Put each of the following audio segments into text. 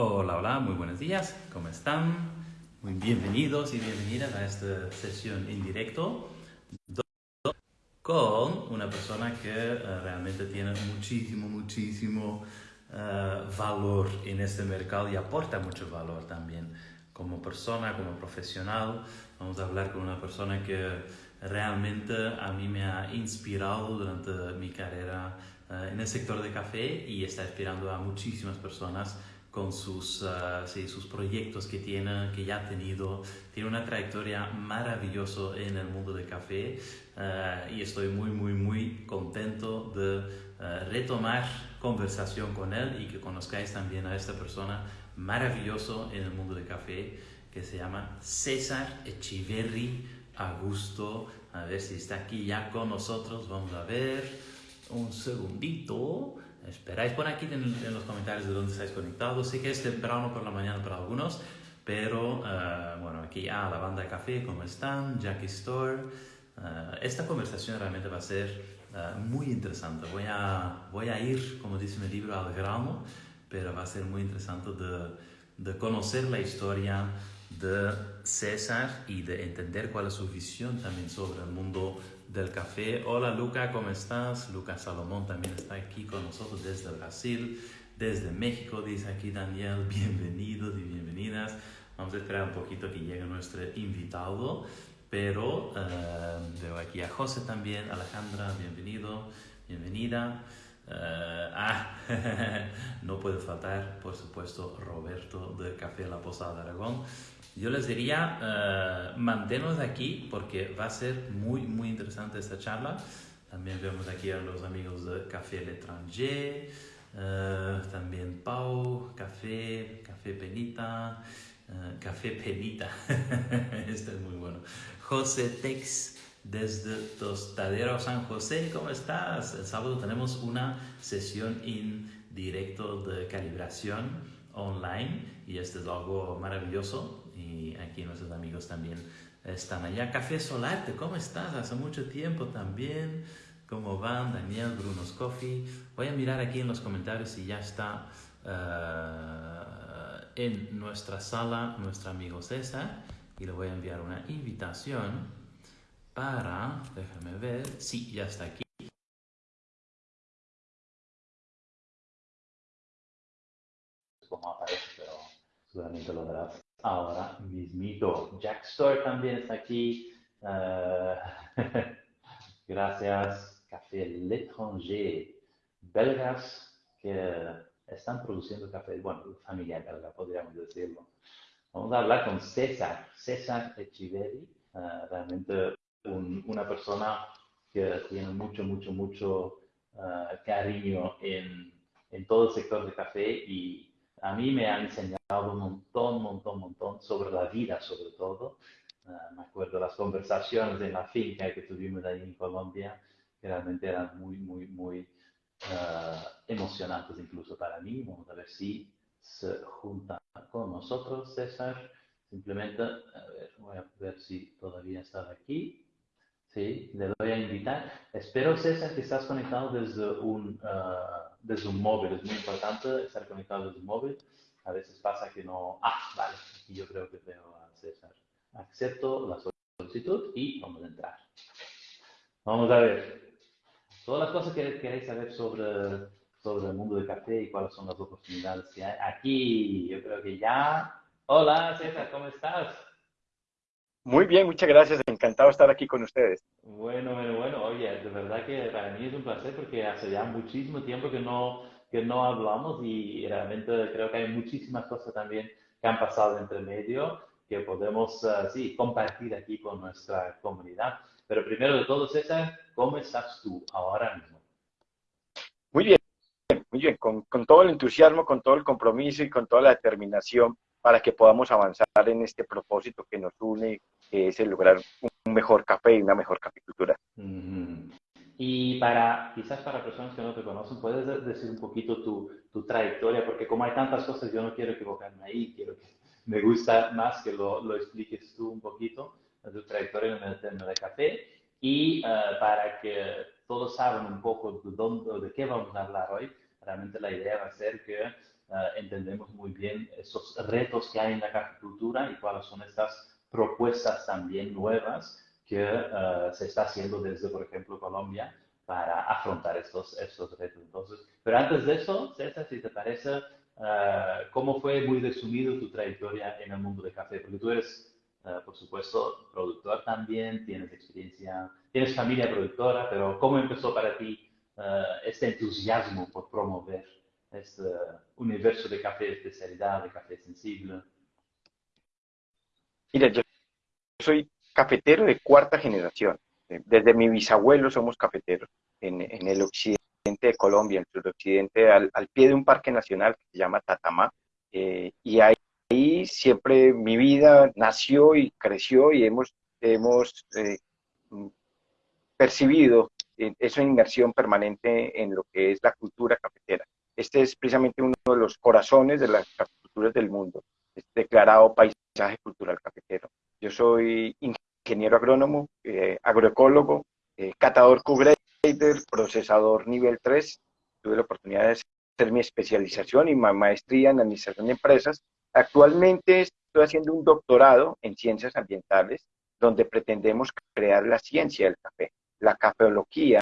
Hola, hola, muy buenos días, ¿cómo están? Muy bienvenidos y bienvenidas a esta sesión en directo con una persona que uh, realmente tiene muchísimo, muchísimo uh, valor en este mercado y aporta mucho valor también como persona, como profesional. Vamos a hablar con una persona que realmente a mí me ha inspirado durante mi carrera uh, en el sector de café y está inspirando a muchísimas personas con sus, uh, sus proyectos que tiene, que ya ha tenido. Tiene una trayectoria maravillosa en el mundo del café uh, y estoy muy, muy, muy contento de uh, retomar conversación con él y que conozcáis también a esta persona maravilloso en el mundo del café que se llama César Echiverri Augusto. A ver si está aquí ya con nosotros. Vamos a ver un segundito. Esperáis por aquí en, en, los comentarios de dónde estáis conectados. Sé que es temprano por la mañana para algunos, pero uh, bueno, aquí a ah, la banda de café, ¿cómo están? Jackie Store. Uh, esta conversación realmente va a ser uh, muy interesante. Voy a, voy a ir, como dice mi libro, al grano, pero va a ser muy interesante de, de conocer la historia de César y de entender cuál es su visión también sobre el mundo del café. Hola Luca, ¿cómo estás? Lucas Salomón también está aquí con nosotros desde Brasil, desde México, dice aquí Daniel, bienvenidos y bienvenidas. Vamos a esperar un poquito que llegue nuestro invitado, pero uh, veo aquí a José también, Alejandra, bienvenido, bienvenida. Uh, ah, no puede faltar, por supuesto, Roberto de Café La Posada Aragón. Yo les diría, uh, aquí porque va a ser muy, muy interesante esta charla. También vemos aquí a los amigos de Café L'Étranger, uh, también Pau, Café, Café Penita, uh, Café Penita, este es muy bueno. José Tex desde Tostadero San José, ¿cómo estás? El sábado tenemos una sesión en directo de calibración online y este es algo maravilloso y aquí nuestros amigos también están allá. Café Solarte, ¿cómo estás? Hace mucho tiempo también. ¿Cómo van? Daniel, Bruno's Coffee. Voy a mirar aquí en los comentarios si ya está uh, en nuestra sala nuestro amigo César y le voy a enviar una invitación para, déjame ver, sí, ya está aquí. Como aparece, seguramente lo verás ahora mismito. Jack Store también está aquí. Uh, gracias. Café L'Étranger. Belgas que están produciendo café. Bueno, familia belga, podríamos decirlo. Vamos a hablar con César. César Echeverri. Uh, realmente un, una persona que tiene mucho, mucho, mucho uh, cariño en, en todo el sector de café y a mí me ha enseñado un montón, montón, montón sobre la vida, sobre todo. Uh, me acuerdo las conversaciones en la finca que tuvimos ahí en Colombia, que realmente eran muy, muy, muy uh, emocionantes incluso para mí. Vamos a ver si se junta con nosotros, César. Simplemente, a ver, voy a ver si todavía está aquí. Sí, le doy a invitar. Espero, César, que estás conectado desde un, uh, desde un móvil. Es muy importante estar conectado desde un móvil. A veces pasa que no... Ah, vale. Aquí yo creo que veo a César. Acepto la solicitud y vamos a entrar. Vamos a ver. Todas las cosas que queréis saber sobre, sobre el mundo del café y cuáles son las oportunidades que hay. Aquí, yo creo que ya... Hola, César, ¿cómo estás? Muy bien, muchas gracias. Encantado de estar aquí con ustedes. Bueno, bueno, bueno. Oye, de verdad que para mí es un placer porque hace ya muchísimo tiempo que no, que no hablamos y realmente creo que hay muchísimas cosas también que han pasado entre medio que podemos, uh, sí, compartir aquí con nuestra comunidad. Pero primero de todo, César, ¿cómo estás tú ahora mismo? Muy bien, muy bien. Con, con todo el entusiasmo, con todo el compromiso y con toda la determinación para que podamos avanzar en este propósito que nos une, que es el lograr un mejor café y una mejor caficultura. Y para, quizás para personas que no te conocen, ¿puedes decir un poquito tu, tu, trayectoria? Porque como hay tantas cosas, yo no quiero equivocarme ahí, quiero que me gusta más que lo, lo expliques tú un poquito, tu trayectoria en el tema de café, y uh, para que todos saben un poco de, dónde, de qué vamos a hablar hoy, realmente la idea va a ser que entendemos muy bien esos retos que hay en la caficultura y cuáles son estas propuestas también nuevas que se está haciendo desde, por ejemplo, Colombia para afrontar estos, estos retos. Entonces, pero antes de eso, César, si te parece, ¿cómo fue muy resumido tu trayectoria en el mundo del café? Porque tú eres eh, por supuesto, productor también, tienes experiencia, tienes familia productora, pero ¿cómo empezó para ti eh, este entusiasmo por promover este universo de café especialidad, de café sensible? Mira, yo soy cafetero de cuarta generación. Desde mi bisabuelo somos cafeteros en, el occidente de Colombia, en el suroccidente, al, al, pie de un parque nacional que se llama Tatamá. Eh, y hay ahí siempre mi vida nació y creció y hemos, hemos eh, percibido esa inmersión permanente en lo que es la cultura cafetera. Este es precisamente uno de los corazones de las culturas del mundo, es declarado paisaje cultural cafetero. Yo soy ingeniero agrónomo, eh, agroecólogo, eh, catador Q-Grader, procesador nivel 3. Tuve la oportunidad de hacer mi especialización y maestría en administración de empresas Actualmente estoy haciendo un doctorado en ciencias ambientales donde pretendemos crear la ciencia del café, la cafeología,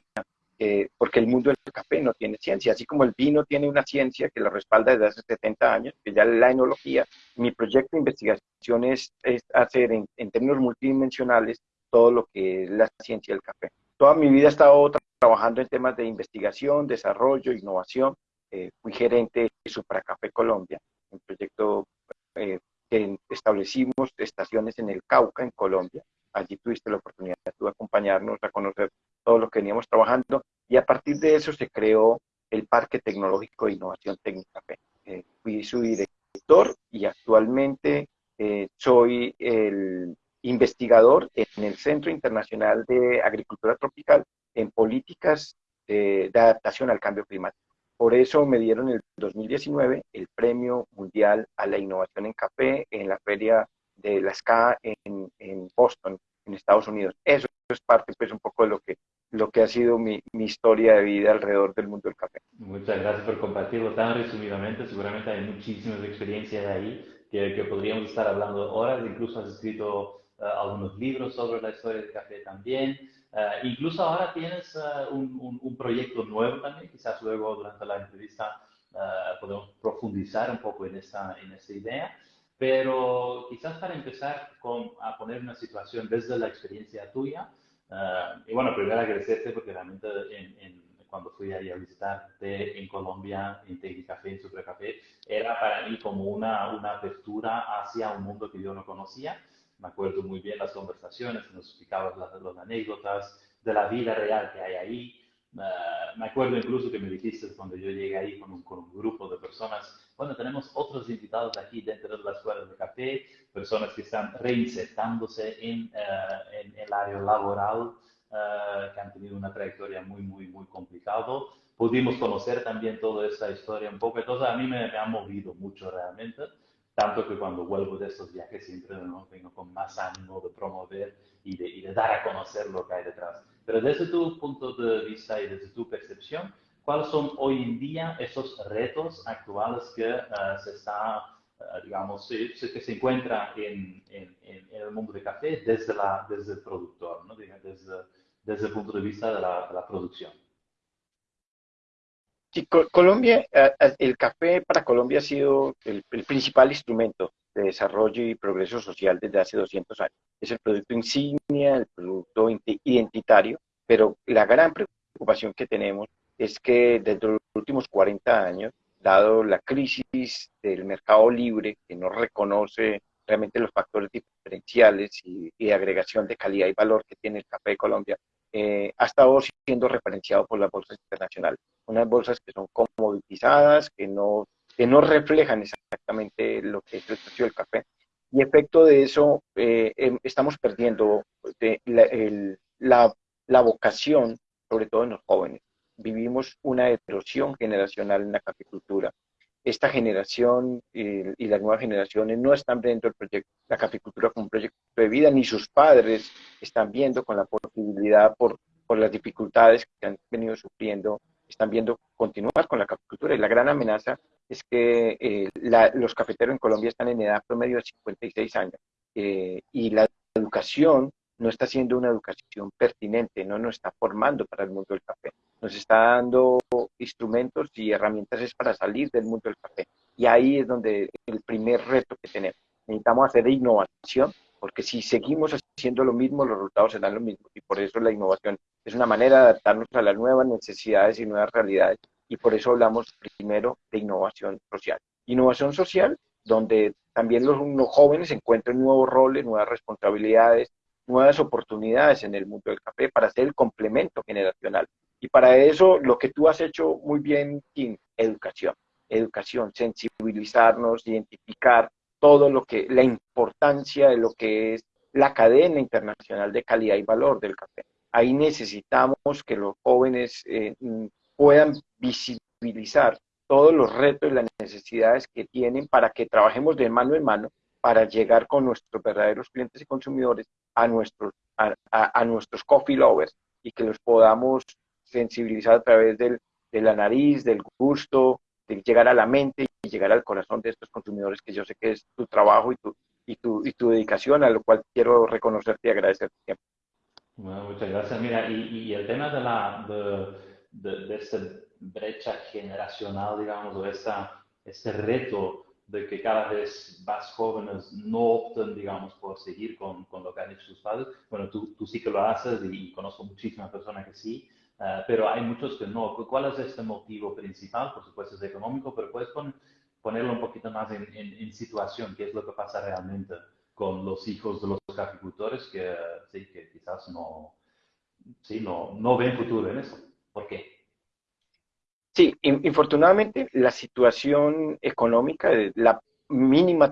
eh, porque el mundo del café no tiene ciencia, así como el vino tiene una ciencia que lo respalda desde hace 70 años, que ya la enología, mi proyecto de investigación es, hacer en, términos multidimensionales todo lo que es la ciencia del café. Toda mi vida he estado trabajando en temas de investigación, desarrollo, innovación. Eh, fui gerente de Supracafé Colombia, un proyecto eh, que establecimos estaciones en el Cauca, en Colombia. Allí tuviste la oportunidad de acompañarnos a conocer todo lo que veníamos trabajando y a partir de eso se creó el Parque Tecnológico de Innovación Técnica eh, fui su director y actualmente eh, soy el investigador en el Centro Internacional de Agricultura Tropical en políticas de adaptación al cambio climático. Por eso me dieron el 2019 el Premio Mundial a la Innovación en Café en la Feria de la SCA en, en Boston, en Estados Unidos. Eso es parte, pues, un poco de lo que, lo que ha sido mi, mi, historia de vida alrededor del mundo del café. Muchas gracias por compartirlo tan resumidamente. Seguramente hay muchísimas experiencias ahí que, que podríamos estar hablando horas. Incluso has escrito algunos libros sobre la historia del café también. Uh, incluso ahora tienes uh, un, un, un, proyecto nuevo también, quizás luego durante la entrevista uh, podemos profundizar un poco en esta, en esta idea, pero quizás para empezar con, a poner una situación desde la experiencia tuya, y bueno, primero agradecerte porque realmente en, en, cuando fui ahí a visitarte en Colombia, en Tecnicafé, en Supercafé, era para mí como una, una apertura hacia un mundo que yo no conocía me acuerdo muy bien las conversaciones, nos explicabas las, las anécdotas de la vida real que hay ahí. Uh, me acuerdo incluso que me dijiste cuando yo llegué ahí con un, con un, grupo de personas, bueno, tenemos otros invitados aquí dentro de la escuela de café, personas que están reinsertándose en, uh, en el área laboral, uh, que han tenido una trayectoria muy, muy, muy complicado. Pudimos conocer también toda esta historia un poco, entonces a mí me, me ha movido mucho realmente tanto que cuando vuelvo de estos viajes siempre ¿no? vengo con más ánimo de promover y de, y de, dar a conocer lo que hay detrás. Pero desde tu punto de vista y desde tu percepción, ¿cuáles son hoy en día esos retos actuales que uh, se está, uh, digamos, que se encuentra en, en, en, el mundo de café desde, la, desde el productor, ¿no? desde, desde el punto de vista de la, de la producción? Sí, Colombia, el café para Colombia ha sido el, principal instrumento de desarrollo y progreso social desde hace 200 años. Es el producto insignia, el producto identitario, pero la gran preocupación que tenemos es que desde los últimos 40 años, dado la crisis del mercado libre, que no reconoce realmente los factores diferenciales y, y agregación de calidad y valor que tiene el café de Colombia, eh, ha estado siendo referenciado por las bolsas internacionales. Unas bolsas que son comoditizadas, que no, reflejan exactamente lo que es el precio del café. Y efecto de eso, eh, em, estamos perdiendo la, la, vocación, sobre todo en los jóvenes. Vivimos una erosión generacional en la caficultura esta generación eh, y las nuevas generaciones no están viendo el proyecto, la caficultura como un proyecto de vida, ni sus padres están viendo con la posibilidad por, por las dificultades que han venido sufriendo, están viendo continuar con la caficultura. Y la gran amenaza es que eh, los cafeteros en Colombia están en edad promedio de 56 años eh, y la educación no está siendo una educación pertinente, no nos está formando para el mundo del café, nos está dando instrumentos y herramientas para salir del mundo del café. Y ahí es donde el primer reto que tenemos. Necesitamos hacer innovación, porque si seguimos haciendo lo mismo, los resultados serán los mismos. Y por eso la innovación es una manera de adaptarnos a las nuevas necesidades y nuevas realidades. Y por eso hablamos primero de innovación social. Innovación social donde también los, los jóvenes encuentren nuevos roles, nuevas responsabilidades, nuevas oportunidades en el mundo del café para hacer el complemento generacional. Y para eso lo que tú has hecho muy bien, Kim, educación. Educación, sensibilizarnos, identificar todo lo que, la importancia de lo que es la cadena internacional de calidad y valor del café. Ahí necesitamos que los jóvenes eh, puedan visibilizar todos los retos y las necesidades que tienen para que trabajemos de mano en mano para llegar con nuestros verdaderos clientes y consumidores a nuestros, a, nuestros coffee lovers y que los podamos sensibilizar a través del, de la nariz, del gusto, de llegar a la mente y llegar al corazón de estos consumidores, que yo sé que es tu trabajo y tu, y tu, y tu dedicación, a lo cual quiero reconocerte y agradecerte. Bueno, muchas gracias. Mira, y, y el tema de, la, de, de, de, esta brecha generacional, digamos, o esta, este reto de que cada vez más jóvenes no opten, digamos, por seguir con, con lo que han hecho sus padres. Bueno, tú, tú sí que lo haces y, conozco muchísimas personas que sí, uh, pero hay muchos que no. ¿Cuál es este motivo principal? Por supuesto es económico, pero puedes ponerlo un poquito más en, en, en, situación, qué es lo que pasa realmente con los hijos de los caficultores que, sí, que quizás no, sí, no, no ven futuro en eso. ¿Por qué? Sí, infortunadamente la situación económica, la mínima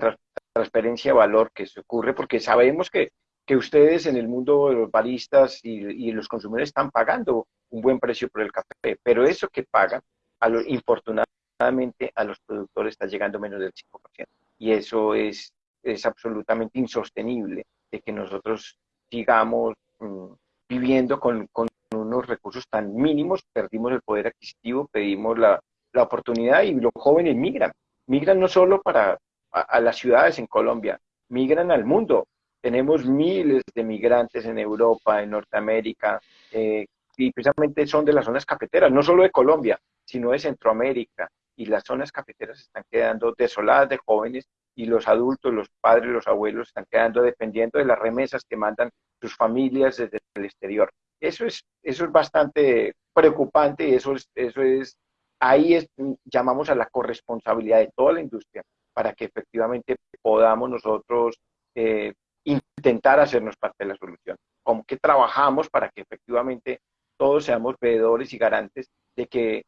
transferencia de valor que se ocurre, porque sabemos que, que ustedes en el mundo de los baristas y, los consumidores están pagando un buen precio por el café, pero eso que pagan, a lo, infortunadamente a los productores está llegando menos del 5%. Y eso es, es absolutamente insostenible de que nosotros sigamos mmm, viviendo con unos recursos tan mínimos, perdimos el poder adquisitivo, pedimos la, la oportunidad y los jóvenes migran. Migran no solo para a, las ciudades en Colombia, migran al mundo. Tenemos miles de migrantes en Europa, en Norteamérica, eh, y precisamente son de las zonas cafeteras, no solo de Colombia, sino de Centroamérica. Y las zonas cafeteras están quedando desoladas de jóvenes y los adultos, los padres, los abuelos están quedando dependiendo de las remesas que mandan sus familias desde el exterior. Eso es, eso es bastante preocupante y eso es, eso es, ahí llamamos a la corresponsabilidad de toda la industria para que efectivamente podamos nosotros eh, intentar hacernos parte de la solución. Como que trabajamos para que efectivamente todos seamos veedores y garantes de que,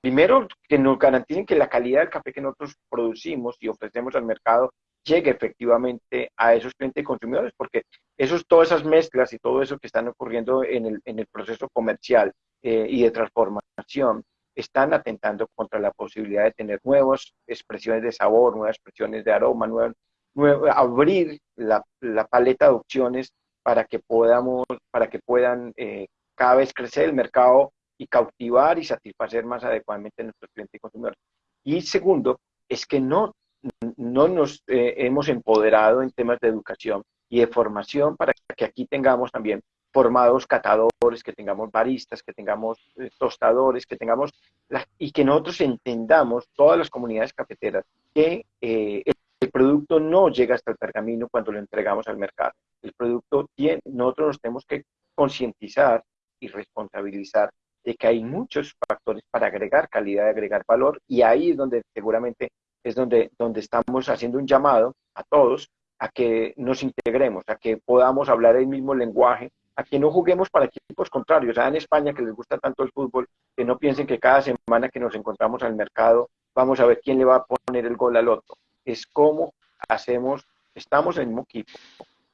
primero, que nos garanticen que la calidad del café que nosotros producimos y ofrecemos al mercado llegue efectivamente a esos clientes consumidores, porque esos, todas esas mezclas y todo eso que están ocurriendo en el, en el proceso comercial eh, y de transformación están atentando contra la posibilidad de tener nuevas expresiones de sabor, nuevas expresiones de aroma, nueva, nueva, abrir la, la, paleta de opciones para que podamos, para que puedan eh, cada vez crecer el mercado y cautivar y satisfacer más adecuadamente a nuestros clientes y consumidores. Y segundo, es que no no nos eh, hemos empoderado en temas de educación y de formación para que aquí tengamos también formados catadores, que tengamos baristas, que tengamos eh, tostadores, que tengamos la, y que nosotros entendamos todas las comunidades cafeteras que eh, el, producto no llega hasta el pergamino cuando lo entregamos al mercado. El producto tiene, nosotros nos tenemos que concientizar y responsabilizar de que hay muchos factores para agregar calidad, agregar valor y ahí es donde seguramente es donde, donde estamos haciendo un llamado a todos a que nos integremos, a que podamos hablar el mismo lenguaje, a que no juguemos para equipos contrarios. sea, en España que les gusta tanto el fútbol, que no piensen que cada semana que nos encontramos al mercado vamos a ver quién le va a poner el gol al otro. Es cómo hacemos, estamos en el mismo equipo,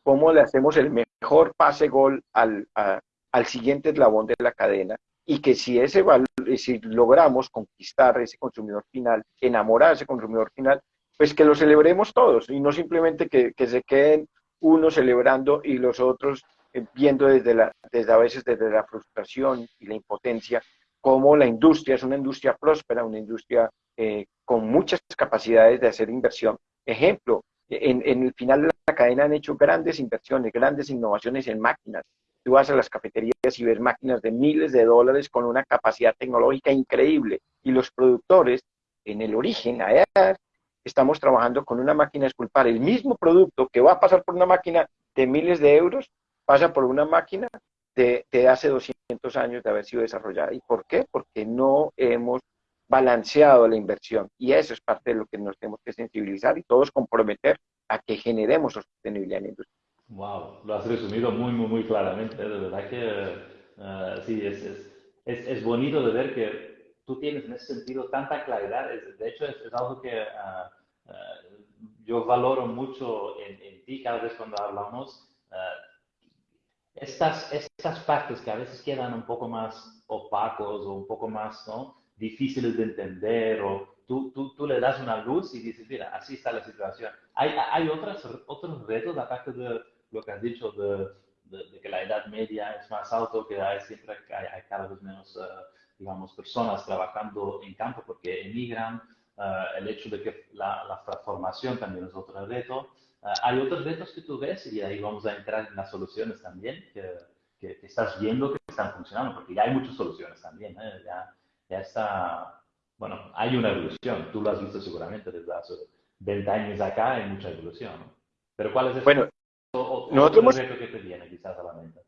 cómo le hacemos el mejor pase gol al, al siguiente eslabón de la cadena y que si ese si logramos conquistar ese consumidor final, enamorar a ese consumidor final, pues que lo celebremos todos y no simplemente que, se queden unos celebrando y los otros eh, viendo desde, la, desde a veces desde la frustración y la impotencia cómo la industria es una industria próspera, una industria eh, con muchas capacidades de hacer inversión. Ejemplo, en, el final de la cadena han hecho grandes inversiones, grandes innovaciones en máquinas. Tú vas a las cafeterías y ves máquinas de miles de dólares con una capacidad tecnológica increíble. Y los productores, en el origen, allá estamos trabajando con una máquina de esculpar. El mismo producto que va a pasar por una máquina de miles de euros, pasa por una máquina de, de hace 200 años de haber sido desarrollada. ¿Y por qué? Porque no hemos balanceado la inversión. Y eso es parte de lo que nos tenemos que sensibilizar y todos comprometer a que generemos sostenibilidad en la industria. Wow, lo has resumido muy, muy, muy claramente. De verdad que uh, sí, es, es, es, es, bonito de ver que tú tienes en ese sentido tanta claridad. de hecho, es, algo que uh, uh, yo valoro mucho en, en, ti cada vez cuando hablamos. estas, estas partes que a veces quedan un poco más opacos o un poco más ¿no? difíciles de entender o tú, tú, tú, le das una luz y dices, mira, así está la situación. Hay, hay otras, otros retos, aparte de lo que has dicho de, de, que la edad media es más alto, que hay siempre hay, hay cada vez menos, uh, digamos, personas trabajando en campo porque emigran, uh, el hecho de que la, la, transformación también es otro reto. Uh, hay otros retos que tú ves y ahí vamos a entrar en las soluciones también que, que, que estás viendo que están funcionando, porque ya hay muchas soluciones también, ¿eh? ya, ya está, bueno, hay una evolución, tú lo has visto seguramente desde hace 20 años acá, hay mucha evolución. Pero ¿cuál es el bueno, nosotros hemos, que te viene quizás a la mente?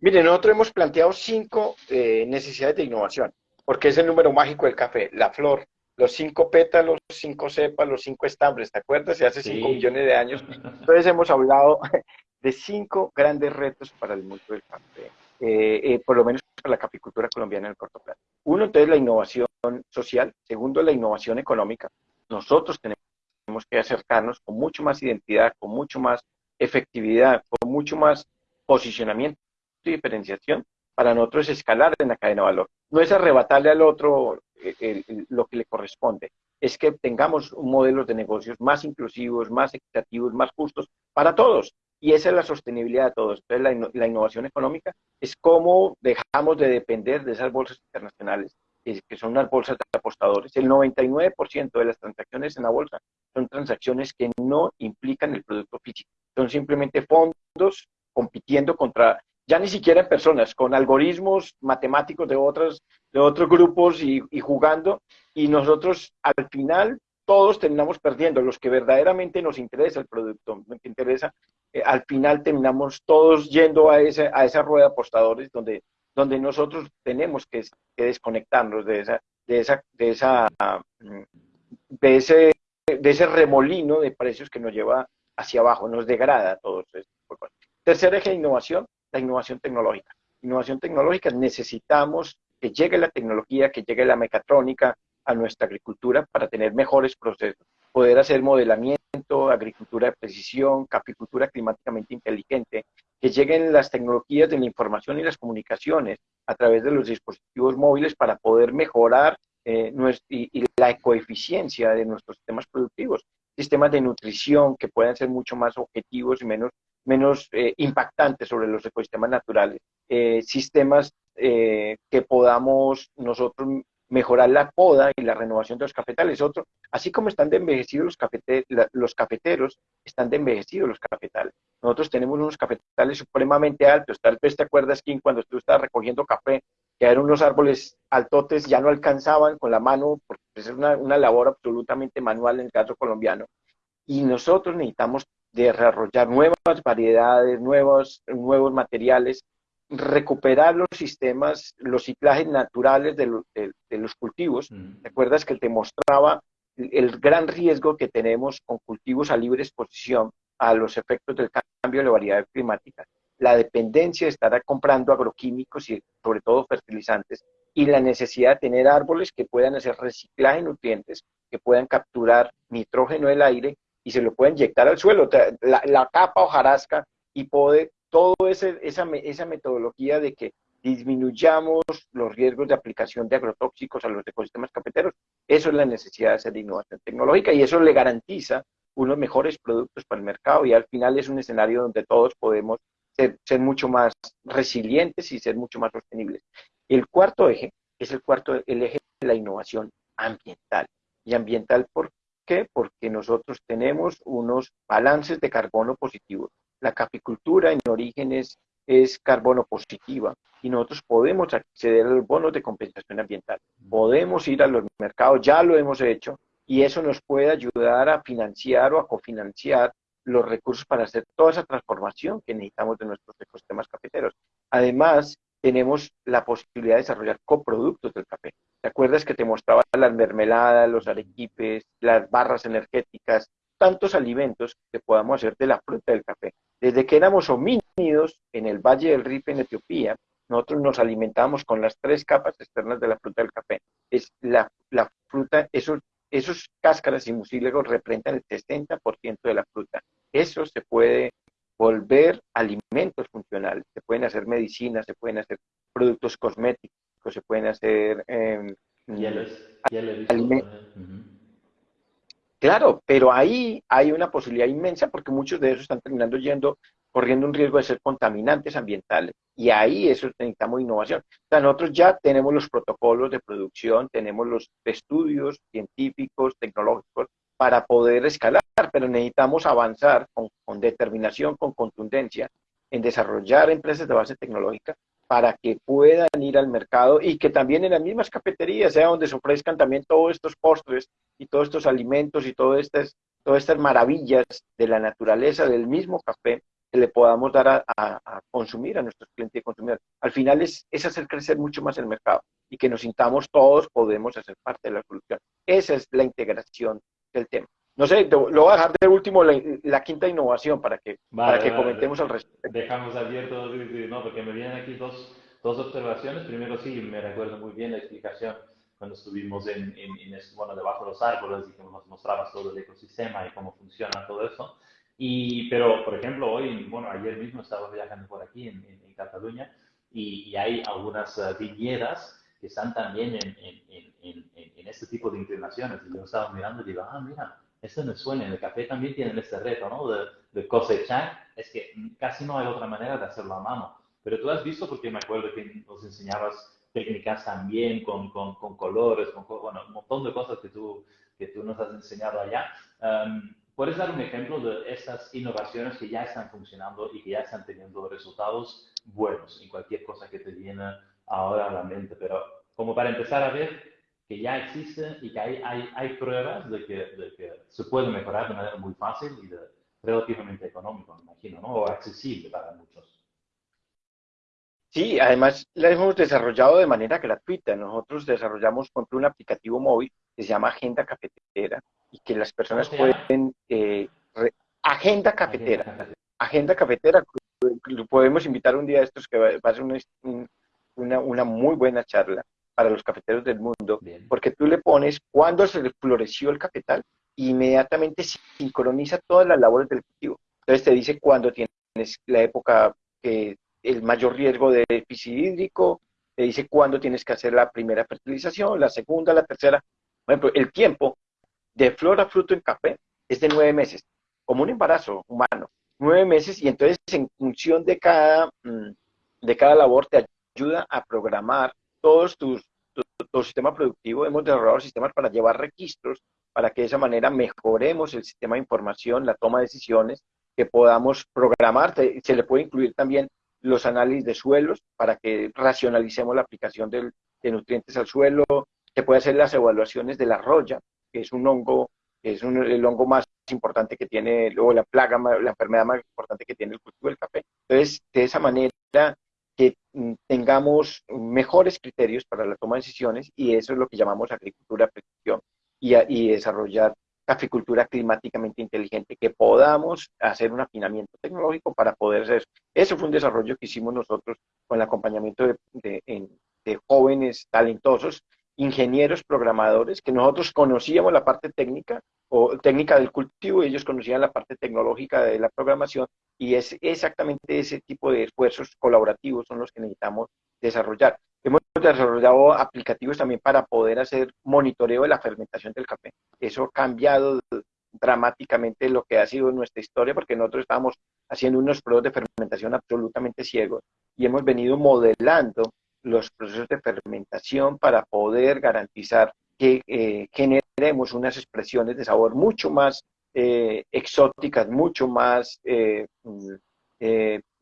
Mire, nosotros hemos planteado cinco eh, necesidades de innovación, porque es el número mágico del café, la flor, los cinco pétalos, cinco cepas, los cinco estambres, ¿te acuerdas? hace cinco millones de años. Entonces hemos hablado de cinco grandes retos para el mundo del café, eh, eh, por lo menos para la caficultura colombiana en el corto plazo. Uno, entonces, la innovación social. Segundo, la innovación económica. Nosotros tenemos que acercarnos con mucho más identidad, con mucho más efectividad, con mucho más posicionamiento y diferenciación para nosotros escalar en la cadena de valor. No es arrebatarle al otro eh, lo que le corresponde, es que tengamos un modelo de negocios más inclusivos, más equitativos, más justos para todos. Y esa es la sostenibilidad de todos. Entonces, la, la innovación económica es cómo dejamos de depender de esas bolsas internacionales, que son unas bolsas de apostadores. El 99% de las transacciones en la bolsa son transacciones que no implican el producto físico son simplemente fondos compitiendo contra, ya ni siquiera en personas, con algoritmos matemáticos de otros, de otros grupos y, jugando, y nosotros al final todos terminamos perdiendo, los que verdaderamente nos interesa el producto, nos interesa, eh, al final terminamos todos yendo a, ese, a esa rueda de apostadores donde, donde nosotros tenemos que, desconectarnos de esa, de esa, de esa, mm, de ese, de ese remolino de precios que nos lleva hacia abajo, nos degrada todo esto. Tercer eje de innovación, la innovación tecnológica. Innovación tecnológica, necesitamos que llegue la tecnología, que llegue la mecatrónica a nuestra agricultura para tener mejores procesos, poder hacer modelamiento, agricultura de precisión, capicultura climáticamente inteligente, que lleguen las tecnologías de la información y las comunicaciones a través de los dispositivos móviles para poder mejorar eh, y, y, la ecoeficiencia de nuestros sistemas productivos. Sistemas de nutrición que puedan ser mucho más objetivos y menos, menos eh, impactantes sobre los ecosistemas naturales, eh, sistemas eh, que podamos nosotros mejorar la poda y la renovación de los cafetales. Otro, así como están de envejecidos los, cafete, los cafeteros, están de envejecidos los cafetales. Nosotros tenemos unos cafetales supremamente altos. Tal vez te acuerdas, Kim, cuando tú estabas recogiendo café, que eran unos árboles altotes, ya no alcanzaban con la mano, porque es una, una labor absolutamente manual en el caso colombiano. Y nosotros necesitamos desarrollar nuevas variedades, nuevos, nuevos materiales, recuperar los sistemas, los ciclajes naturales de, de, los cultivos. Mm. ¿Te acuerdas que te mostraba el gran riesgo que tenemos con cultivos a libre exposición a los efectos del cambio de la variedad climática? La dependencia de estar comprando agroquímicos y sobre todo fertilizantes y la necesidad de tener árboles que puedan hacer reciclaje de nutrientes, que puedan capturar nitrógeno del aire y se lo puedan inyectar al suelo. La, la capa hojarasca y poder, ese, esa, esa metodología de que disminuyamos los riesgos de aplicación de agrotóxicos a los ecosistemas cafeteros. Eso es la necesidad de hacer innovación tecnológica y eso le garantiza unos mejores productos para el mercado y al final es un escenario donde todos podemos ser, ser mucho más resilientes y ser mucho más sostenibles. El cuarto eje es el cuarto, el eje de la innovación ambiental. y ambiental. ¿Por qué? Porque nosotros tenemos unos balances de carbono positivos. La capicultura en orígenes es carbono positiva y nosotros podemos acceder a los bonos de compensación ambiental. Podemos ir a los mercados, ya lo hemos hecho, y eso nos puede ayudar a financiar o a cofinanciar los recursos para hacer toda esa transformación que necesitamos de nuestros ecosistemas cafeteros. Además, tenemos la posibilidad de desarrollar coproductos del café. ¿Te acuerdas que te mostraba las mermeladas, los arequipes, las barras energéticas, tantos alimentos que podamos hacer de la fruta del café? Desde que éramos homínidos en el Valle del Rift en Etiopía, nosotros nos alimentamos con las tres capas externas de la fruta del café. Es la, la fruta, esos, esos cáscaras y mucílagos representan el 60% de la fruta. Eso se puede volver alimentos funcionales. Se pueden hacer medicinas, se pueden hacer productos cosméticos, se pueden hacer eh, alimentos. Claro, pero ahí hay una posibilidad inmensa porque muchos de esos están terminando yendo, corriendo un riesgo de ser contaminantes ambientales. Y ahí eso necesitamos innovación. O sea, nosotros ya tenemos los protocolos de producción, tenemos los estudios científicos, tecnológicos para poder escalar, pero necesitamos avanzar con, con determinación, con contundencia, en desarrollar empresas de base tecnológica para que puedan ir al mercado y que también en las mismas cafeterías sea donde se ofrezcan también todos estos postres y todos estos alimentos y todas estas, todas estas maravillas de la naturaleza del mismo café que le podamos dar a, consumir a nuestros clientes y consumidores. Al final es, es hacer crecer mucho más el mercado y que nos sintamos todos podemos hacer parte de la solución. Esa es la integración del tema. No sé, lo voy a dejar de último la, quinta innovación para que, para que comentemos al respecto. Dejamos abierto, no, porque me vienen aquí dos, dos observaciones. Primero, sí, me recuerdo muy bien la explicación cuando estuvimos en, en, bueno, debajo de los árboles y que nos mostrabas todo el ecosistema y cómo funciona todo eso. Y, pero, por ejemplo, hoy, bueno, ayer mismo estaba viajando por aquí en, en Cataluña y, y, hay algunas uh, viñedas que están también en, en, este tipo de inclinaciones. Y yo estaba mirando y digo, ah, mira, eso me suena. En el café también tienen este reto, ¿no? De, de, cosechar. Es que casi no hay otra manera de hacerlo a mano. Pero tú has visto, porque me acuerdo que nos enseñabas técnicas también con, con, con colores, con bueno, un montón de cosas que tú, que tú nos has enseñado allá. Um, ¿Puedes dar un ejemplo de estas innovaciones que ya están funcionando y que ya están teniendo resultados buenos en cualquier cosa que te viene ahora a la mente? Pero como para empezar a ver que ya existe y que hay, hay, hay pruebas de que, de que, se puede mejorar de manera muy fácil y de, relativamente económico, me imagino, ¿no? O accesible para muchos. Sí, además la hemos desarrollado de manera gratuita. Nosotros desarrollamos, por un aplicativo móvil que se llama Agenda Cafetera y que las personas pueden... Eh, Agenda Cafetera. Agenda, Cafetera. Podemos invitar un día a estos que va, a ser una, una, una muy buena charla para los cafeteros del mundo, porque tú le pones cuándo se le floreció el cafetal y inmediatamente sincroniza todas las labores del cultivo. Entonces te dice cuándo tienes la época que el mayor riesgo de déficit hídrico, te dice cuándo tienes que hacer la primera fertilización, la segunda, la tercera. Por ejemplo, el tiempo de flor a fruto en café es de nueve meses, como un embarazo humano, nueve meses, y entonces en función de cada, mm, de cada labor te ayuda a programar todos tus, tu, sistema productivo, hemos desarrollado sistemas para llevar registros, para que de esa manera mejoremos el sistema de información, la toma de decisiones, que podamos programar, se le puede incluir también los análisis de suelos para que racionalicemos la aplicación de nutrientes al suelo, se puede hacer las evaluaciones de la roya, que es un hongo, que es el hongo más importante que tiene, luego la plaga, la enfermedad más importante que tiene el cultivo del café. Entonces, de esa manera que mm, tengamos mejores criterios para la toma de decisiones y eso es lo que llamamos agricultura precisión y, y desarrollar caficultura climáticamente inteligente, que podamos hacer un afinamiento tecnológico para poder hacer eso. Eso fue un desarrollo que hicimos nosotros con el acompañamiento de, de, de jóvenes talentosos, ingenieros programadores, que nosotros conocíamos la parte técnica o técnica del cultivo y ellos conocían la parte tecnológica de la programación y es exactamente ese tipo de esfuerzos colaborativos son los que necesitamos desarrollar. Hemos desarrollado aplicativos también para poder hacer monitoreo de la fermentación del café. Eso ha cambiado dramáticamente lo que ha sido nuestra historia porque nosotros estábamos haciendo unos procesos de fermentación absolutamente ciegos y hemos venido modelando los procesos de fermentación para poder garantizar que eh, genere generemos unas expresiones de sabor mucho más eh, exóticas, mucho más eh, mm,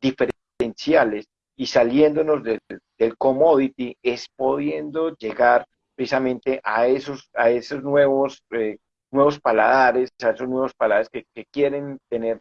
diferenciales y saliéndonos del, commodity es pudiendo llegar precisamente a esos, a esos nuevos, nuevos paladares, a esos nuevos paladares que, quieren tener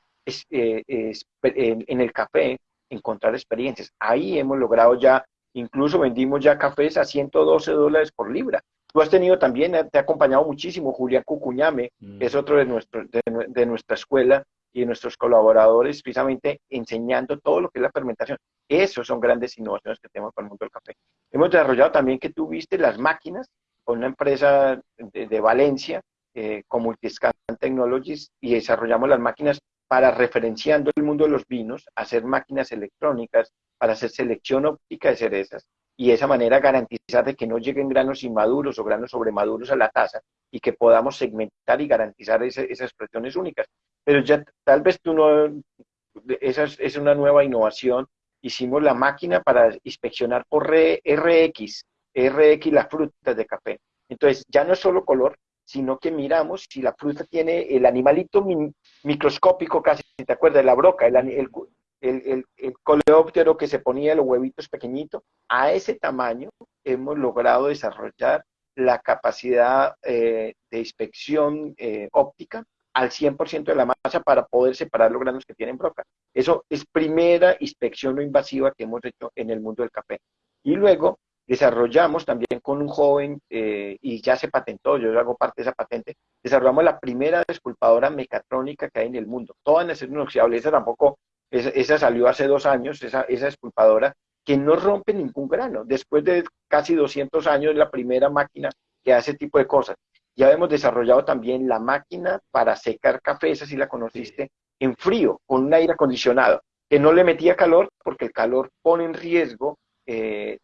en, el café, encontrar experiencias. Ahí hemos logrado ya, incluso vendimos ya cafés a 112 dólares por libra. Tú has tenido también, te ha acompañado muchísimo Julián Cucuñame, que es mm. otro de, nuestro, de, nuestra escuela y de nuestros colaboradores, precisamente enseñando todo lo que es la fermentación. Esos son grandes innovaciones que tenemos para el mundo del café. Hemos desarrollado también que tú viste las máquinas con una empresa de, Valencia, eh, con Multiscan Technologies, y desarrollamos las máquinas para referenciando el mundo de los vinos, hacer máquinas electrónicas para hacer selección óptica de cerezas y de esa manera garantizar de que no lleguen granos inmaduros o granos sobremaduros a la taza y que podamos segmentar y garantizar esas expresiones únicas. Pero ya tal vez tú no, esa es, una nueva innovación. Hicimos la máquina para inspeccionar por RX, RX las frutas de café. Entonces ya no es solo color, sino que miramos si la fruta tiene el animalito microscópico casi, ¿te acuerdas? La broca, el, el, el, el, coleóptero que se ponía los huevitos pequeñitos, a ese tamaño hemos logrado desarrollar la capacidad eh, de inspección eh, óptica al 100% de la masa para poder separar los granos que tienen broca. Eso es primera inspección no invasiva que hemos hecho en el mundo del café. Y luego desarrollamos también con un joven, eh, y ya se patentó, yo hago parte de esa patente, desarrollamos la primera desculpadora mecatrónica que hay en el mundo. Toda en acero inoxidable, esa tampoco esa, salió hace dos años, esa, esa esculpadora, que no rompe ningún grano. Después de casi 200 años, es la primera máquina que hace ese tipo de cosas. Ya hemos desarrollado también la máquina para secar café, esa sí la conociste, en frío, con un aire acondicionado, que no le metía calor porque el calor pone en riesgo, eh,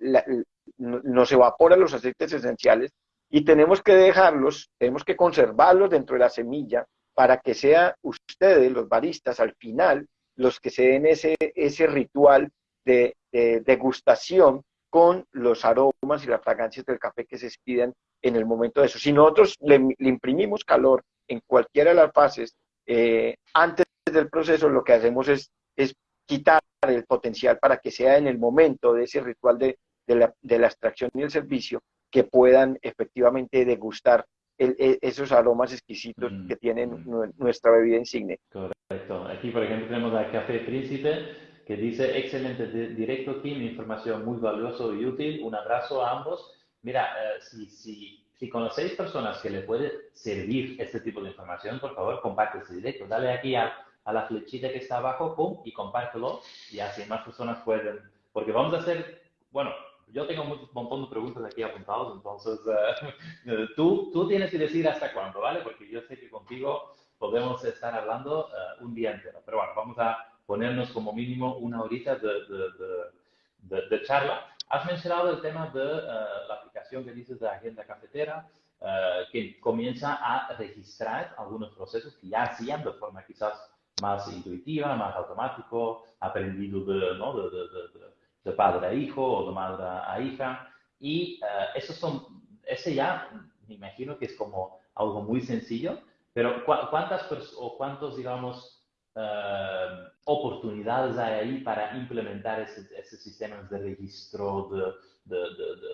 nos evapora los aceites esenciales y tenemos que dejarlos, tenemos que conservarlos dentro de la semilla para que sea ustedes, los baristas, al final los que se den ese, ese ritual de, degustación con los aromas y las fragancias del café que se expidan en el momento de eso. Si nosotros le, imprimimos calor en cualquiera de las fases, eh, antes del proceso lo que hacemos es, es quitar el potencial para que sea en el momento de ese ritual de, la, de la extracción y el servicio que puedan efectivamente degustar e, esos aromas exquisitos mm, que tiene mm. nuestra bebida insigne. Correcto. Aquí, por ejemplo, tenemos al Café Príncipe que dice, excelente directo, Kim, información muy valiosa y útil. Un abrazo a ambos. Mira, eh, si, si, si conocéis personas que le puede servir este tipo de información, por favor, comparte este directo. Dale aquí a, a la flechita que está abajo, pum, y compártelo. Y así más personas pueden, porque vamos a hacer, bueno, yo tengo un montón de preguntas aquí apuntadas, entonces uh, tú, tú tienes que decir hasta cuándo, ¿vale? Porque yo sé que contigo podemos estar hablando uh, un día entero. Pero bueno, vamos a ponernos como mínimo una horita de, de, de, charla. Has mencionado el tema de uh, la aplicación que dices de agenda cafetera, que comienza a registrar algunos procesos que ya hacían de forma quizás más intuitiva, más automático, aprendido de, ¿no? de, de padre a hijo o de madre a hija. Y uh, esos son, ese ya me imagino que es como algo muy sencillo, pero ¿cuántas o cuántos, digamos, uh, oportunidades hay ahí para implementar ese sistemas de registro, de, de,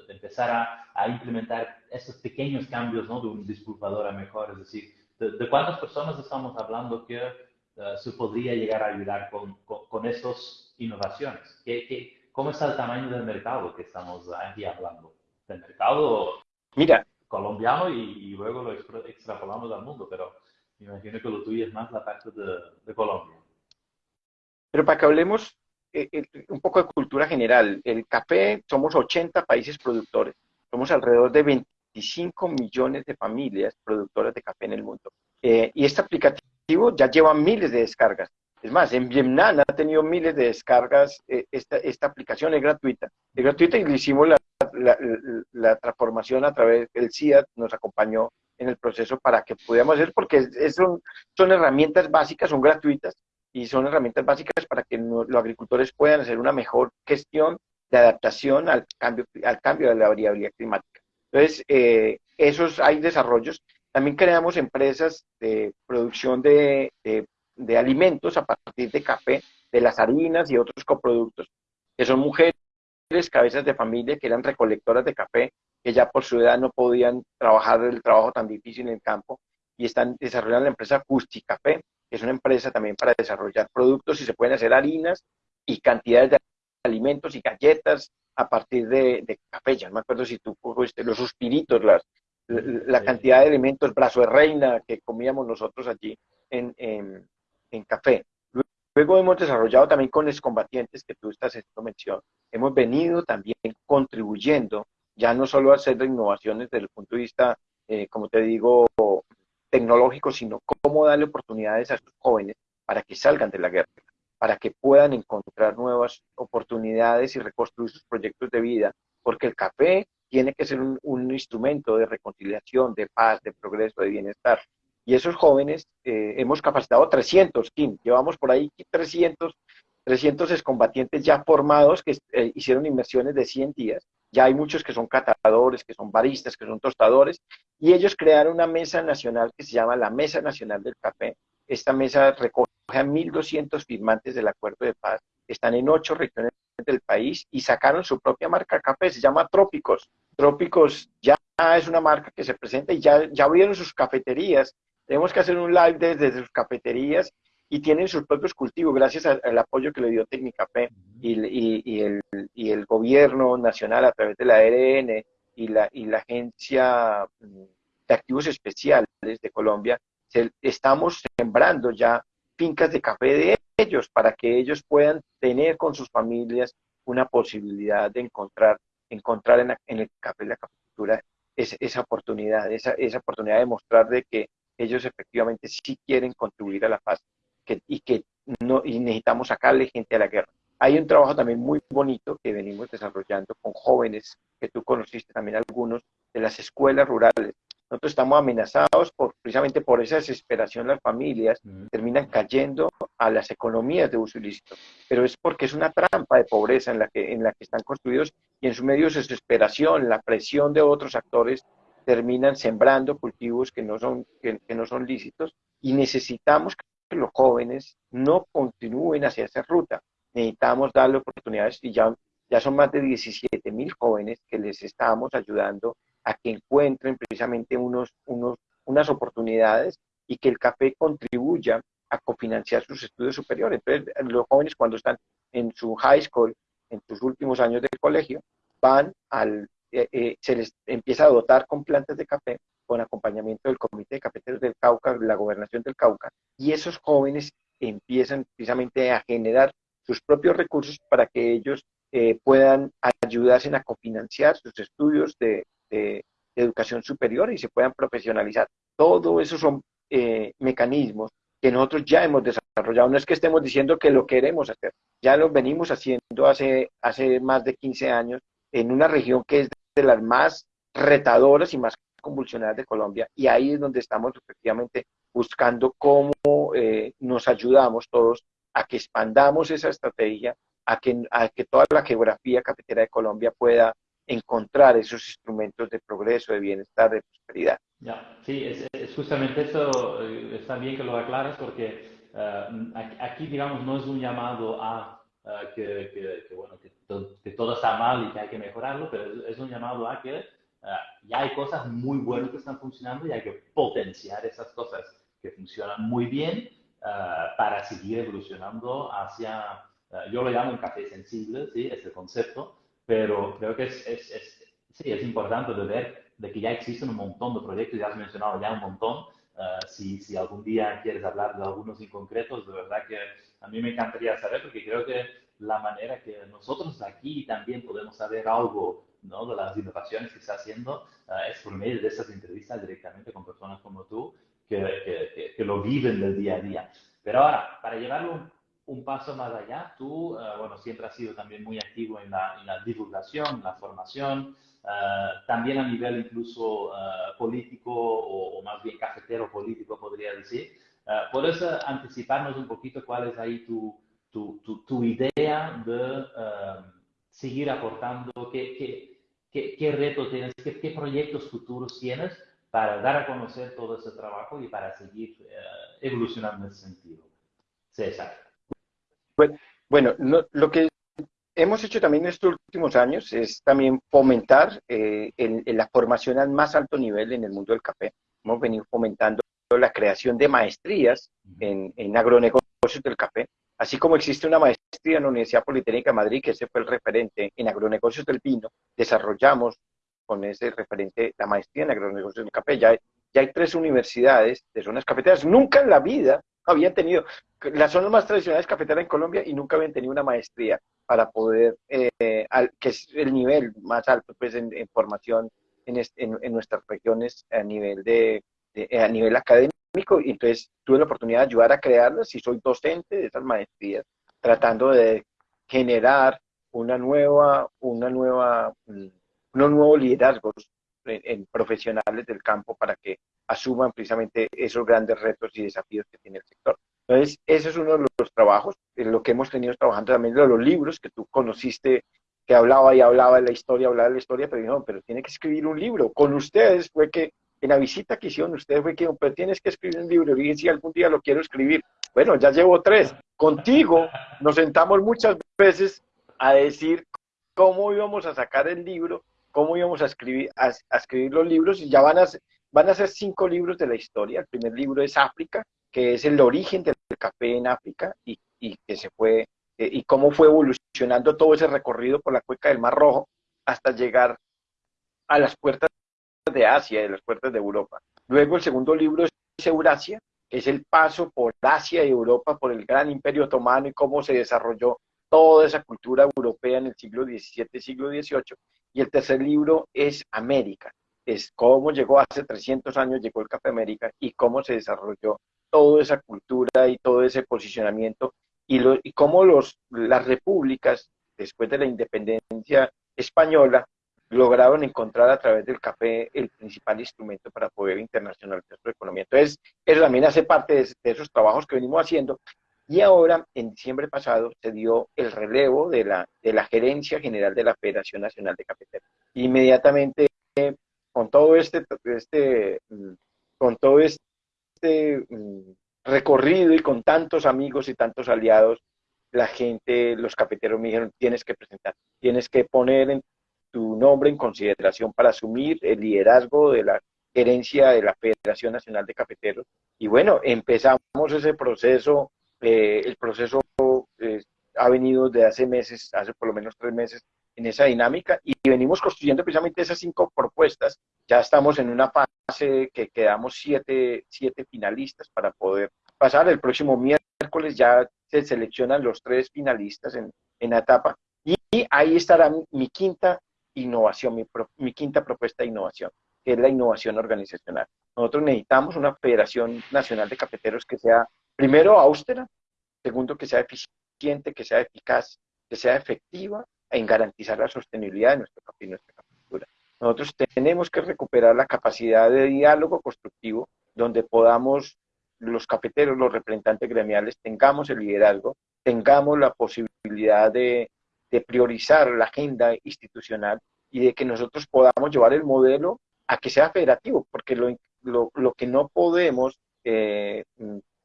de, empezar a, a, implementar esos pequeños cambios ¿no? de un disculpador a mejor? Es decir, ¿de, cuántas personas estamos hablando que uh, se podría llegar a ayudar con, con, con estas innovaciones? ¿Qué, qué, ¿Cómo está el tamaño del mercado que estamos aquí hablando? Del mercado Mira. colombiano y, luego lo extrapolamos al mundo, pero me imagino que lo tuyo es más la parte de, Colombia. Pero para que hablemos eh, eh, un poco de cultura general, el café, somos 80 países productores, somos alrededor de 25 millones de familias productoras de café en el mundo. Eh, y este aplicativo ya lleva miles de descargas. Es más, en Vietnam ha tenido miles de descargas. Eh, esta, esta, aplicación es gratuita. Es gratuita y le hicimos la, la, transformación a través del CIAT, nos acompañó en el proceso para que pudiéramos hacer, porque son, son herramientas básicas, son gratuitas y son herramientas básicas para que los agricultores puedan hacer una mejor gestión de adaptación al cambio, al cambio de la variabilidad climática. Entonces, eh, esos hay desarrollos También creamos empresas de producción de, alimentos a partir de café, de las harinas y otros coproductos, que son mujeres, cabezas de familia que eran recolectoras de café, que ya por su edad no podían trabajar el trabajo tan difícil en el campo y están desarrollando la empresa Custi Café, que es una empresa también para desarrollar productos y se pueden hacer harinas y cantidades de alimentos y galletas a partir de, café. Ya no me acuerdo si tú fuiste los suspiritos, las, la, cantidad de elementos, brazo de reina que comíamos nosotros allí en, en, café. Luego hemos desarrollado también con los combatientes que tú estás haciendo mención. Hemos venido también contribuyendo, ya no solo a hacer innovaciones desde el punto de vista, eh, como te digo, tecnológico, sino cómo darle oportunidades a sus jóvenes para que salgan de la guerra, para que puedan encontrar nuevas oportunidades y reconstruir sus proyectos de vida, porque el café tiene que ser un, instrumento de reconciliación, de paz, de progreso, de bienestar. Y esos jóvenes, eh, hemos capacitado 300, Kim, llevamos por ahí 300, 300 excombatientes ya formados que eh, hicieron inversiones de 100 días. Ya hay muchos que son catadores, que son baristas, que son tostadores, y ellos crearon una mesa nacional que se llama la Mesa Nacional del Café. Esta mesa recoge a 1.200 firmantes del Acuerdo de Paz, están en ocho regiones del país y sacaron su propia marca café, se llama Trópicos. Trópicos ya es una marca que se presenta y ya, ya abrieron sus cafeterías. Tenemos que hacer un live desde sus cafeterías y tienen sus propios cultivos gracias al, apoyo que le dio Tecnicafé y, y, y, el, y el gobierno nacional a través de la ARN y la, y la Agencia mm, de Activos Especiales de Colombia. estamos sembrando ya fincas de café de ellos para que ellos puedan tener con sus familias una posibilidad de encontrar encontrar en, el café, la caficultura, esa oportunidad, esa, esa oportunidad de mostrar de que ellos efectivamente sí quieren contribuir a la paz que, y que no y necesitamos sacarle gente a la guerra. Hay un trabajo también muy bonito que venimos desarrollando con jóvenes, que tú conociste también algunos, de las escuelas rurales. Nosotros estamos amenazados por, precisamente por esa desesperación, las familias terminan cayendo a las economías de uso ilícito, pero es porque es una trampa de pobreza en la que, en la que están construidos y en su medio de desesperación, la presión de otros actores terminan sembrando cultivos que no son, que, no son lícitos y necesitamos que los jóvenes no continúen hacia esa ruta. Necesitamos darle oportunidades y ya, ya son más de 17 mil jóvenes que les estamos ayudando a que encuentren precisamente unos, unos, unas oportunidades y que el café contribuya a cofinanciar sus estudios superiores. Entonces, los jóvenes cuando están en su high school, en sus últimos años de colegio, van al, eh, eh, se les empieza a dotar con plantas de café, con acompañamiento del Comité de Cafeteros del Cauca, la Gobernación del Cauca, y esos jóvenes empiezan precisamente a generar sus propios recursos para que ellos eh, puedan ayudarse a cofinanciar sus estudios de, educación superior y se puedan profesionalizar. Todo eso son mecanismos que nosotros ya hemos desarrollado. No es que estemos diciendo que lo queremos hacer, ya lo venimos haciendo hace, hace más de 15 años en una región que es de las más retadoras y más convulsionadas de Colombia y ahí es donde estamos efectivamente buscando cómo eh, nos ayudamos todos a que expandamos esa estrategia, a que, a que toda la geografía cafetera de Colombia pueda encontrar esos instrumentos de progreso, de bienestar, de prosperidad. Ya, sí, es, justamente eso, eh, está bien que lo aclares porque eh, aquí, digamos, no es un llamado a eh, que, que, bueno, que, que, todo está mal y que hay que mejorarlo, pero es, un llamado a que ya hay cosas muy buenas que están funcionando y hay que potenciar esas cosas que funcionan muy bien para seguir evolucionando hacia, yo lo llamo un café sensible, ¿sí? Ese concepto, pero creo que es, es, es sí, es importante de ver de que ya existen un montón de proyectos, ya has mencionado ya un montón. Uh, si, si, algún día quieres hablar de algunos en concretos, de verdad que a mí me encantaría saber, porque creo que la manera que nosotros aquí también podemos saber algo ¿no? de las innovaciones que está haciendo uh, es por medio de esas entrevistas directamente con personas como tú que, que, que, lo viven del día a día. Pero ahora, para llevarlo un, un paso más allá, tú, uh, bueno, siempre has sido también muy activo en la, en la divulgación, la formación, eh, también a nivel incluso uh, político o, o, más bien cafetero político, podría decir. Uh, ¿Puedes anticiparnos un poquito cuál es ahí tu, tu, tu, tu idea de seguir aportando? ¿Qué, qué, qué, qué retos tienes? Qué, ¿Qué, proyectos futuros tienes para dar a conocer todo ese trabajo y para seguir evolucionando en ese sentido. César. Bueno, bueno lo que hemos hecho también en estos últimos años es también fomentar eh, la formación al más alto nivel en el mundo del café. Hemos venido fomentando la creación de maestrías en, en agronegocios del café, así como existe una maestría en la Universidad Politécnica de Madrid, que ese fue el referente en agronegocios del vino, desarrollamos con ese referente la maestría en agronegocios del café. Ya, ya hay tres universidades de zonas cafeteras. Nunca en la vida habían tenido las zonas más tradicionales cafeteras en Colombia y nunca habían tenido una maestría para poder, eh, que es el nivel más alto pues en, formación en, en, nuestras regiones a nivel de, a nivel académico y entonces tuve la oportunidad de ayudar a crearlas y soy docente de esas maestrías tratando de generar una nueva una nueva mm, unos nuevos liderazgos en, profesionales del campo para que asuman precisamente esos grandes retos y desafíos que tiene el sector. Entonces, ese es uno de los trabajos, en lo que hemos tenido trabajando también de los libros que tú conociste, que hablaba y hablaba de la historia, hablaba de la historia, pero dijo, pero tiene que escribir un libro. Con ustedes fue que, en la visita que hicieron ustedes fue que, pero tienes que escribir un libro. Y dije, si algún día lo quiero escribir. Bueno, ya llevo tres. Contigo nos sentamos muchas veces a decir cómo íbamos a sacar el libro cómo íbamos a escribir, a, escribir los libros y ya van a, van a ser cinco libros de la historia. El primer libro es África, que es el origen del café en África y, y que se fue, eh, y cómo fue evolucionando todo ese recorrido por la cuenca del Mar Rojo hasta llegar a las puertas de Asia y las puertas de Europa. Luego el segundo libro es Eurasia, que es el paso por Asia y Europa, por el gran imperio otomano y cómo se desarrolló toda esa cultura europea en el siglo XVII, siglo XVIII. Y el tercer libro es América, es cómo llegó hace 300 años, llegó el Café América y cómo se desarrolló toda esa cultura y todo ese posicionamiento y, lo, y cómo los, las repúblicas, después de la independencia española, lograron encontrar a través del café el principal instrumento para poder internacionalizar su economía. Entonces, eso también hace parte de, de, esos trabajos que venimos haciendo y ahora, en diciembre pasado, se dio el relevo de la, de la gerencia general de la Federación Nacional de Cafeteros. Inmediatamente, con todo este, este, con todo este mm, recorrido y con tantos amigos y tantos aliados, la gente, los cafeteros me dijeron, tienes que presentar, tienes que poner tu nombre en consideración para asumir el liderazgo de la gerencia de la Federación Nacional de Cafeteros. Y bueno, empezamos ese proceso eh, el proceso eh, ha venido de hace meses, hace por lo menos tres meses, en esa dinámica y venimos construyendo precisamente esas cinco propuestas. Ya estamos en una fase que quedamos siete, siete finalistas para poder pasar. El próximo miércoles ya se seleccionan los tres finalistas en, en la etapa y, ahí estará mi, quinta innovación, mi, mi quinta propuesta de innovación, que es la innovación organizacional. Nosotros necesitamos una Federación Nacional de Cafeteros que sea primero austera, segundo que sea eficiente, que sea eficaz, que sea efectiva en garantizar la sostenibilidad de nuestro café y nuestra cultura. Nosotros tenemos que recuperar la capacidad de diálogo constructivo donde podamos los cafeteros, los representantes gremiales, tengamos el liderazgo, tengamos la posibilidad de, priorizar la agenda institucional y de que nosotros podamos llevar el modelo a que sea federativo, porque lo, lo, que no podemos eh,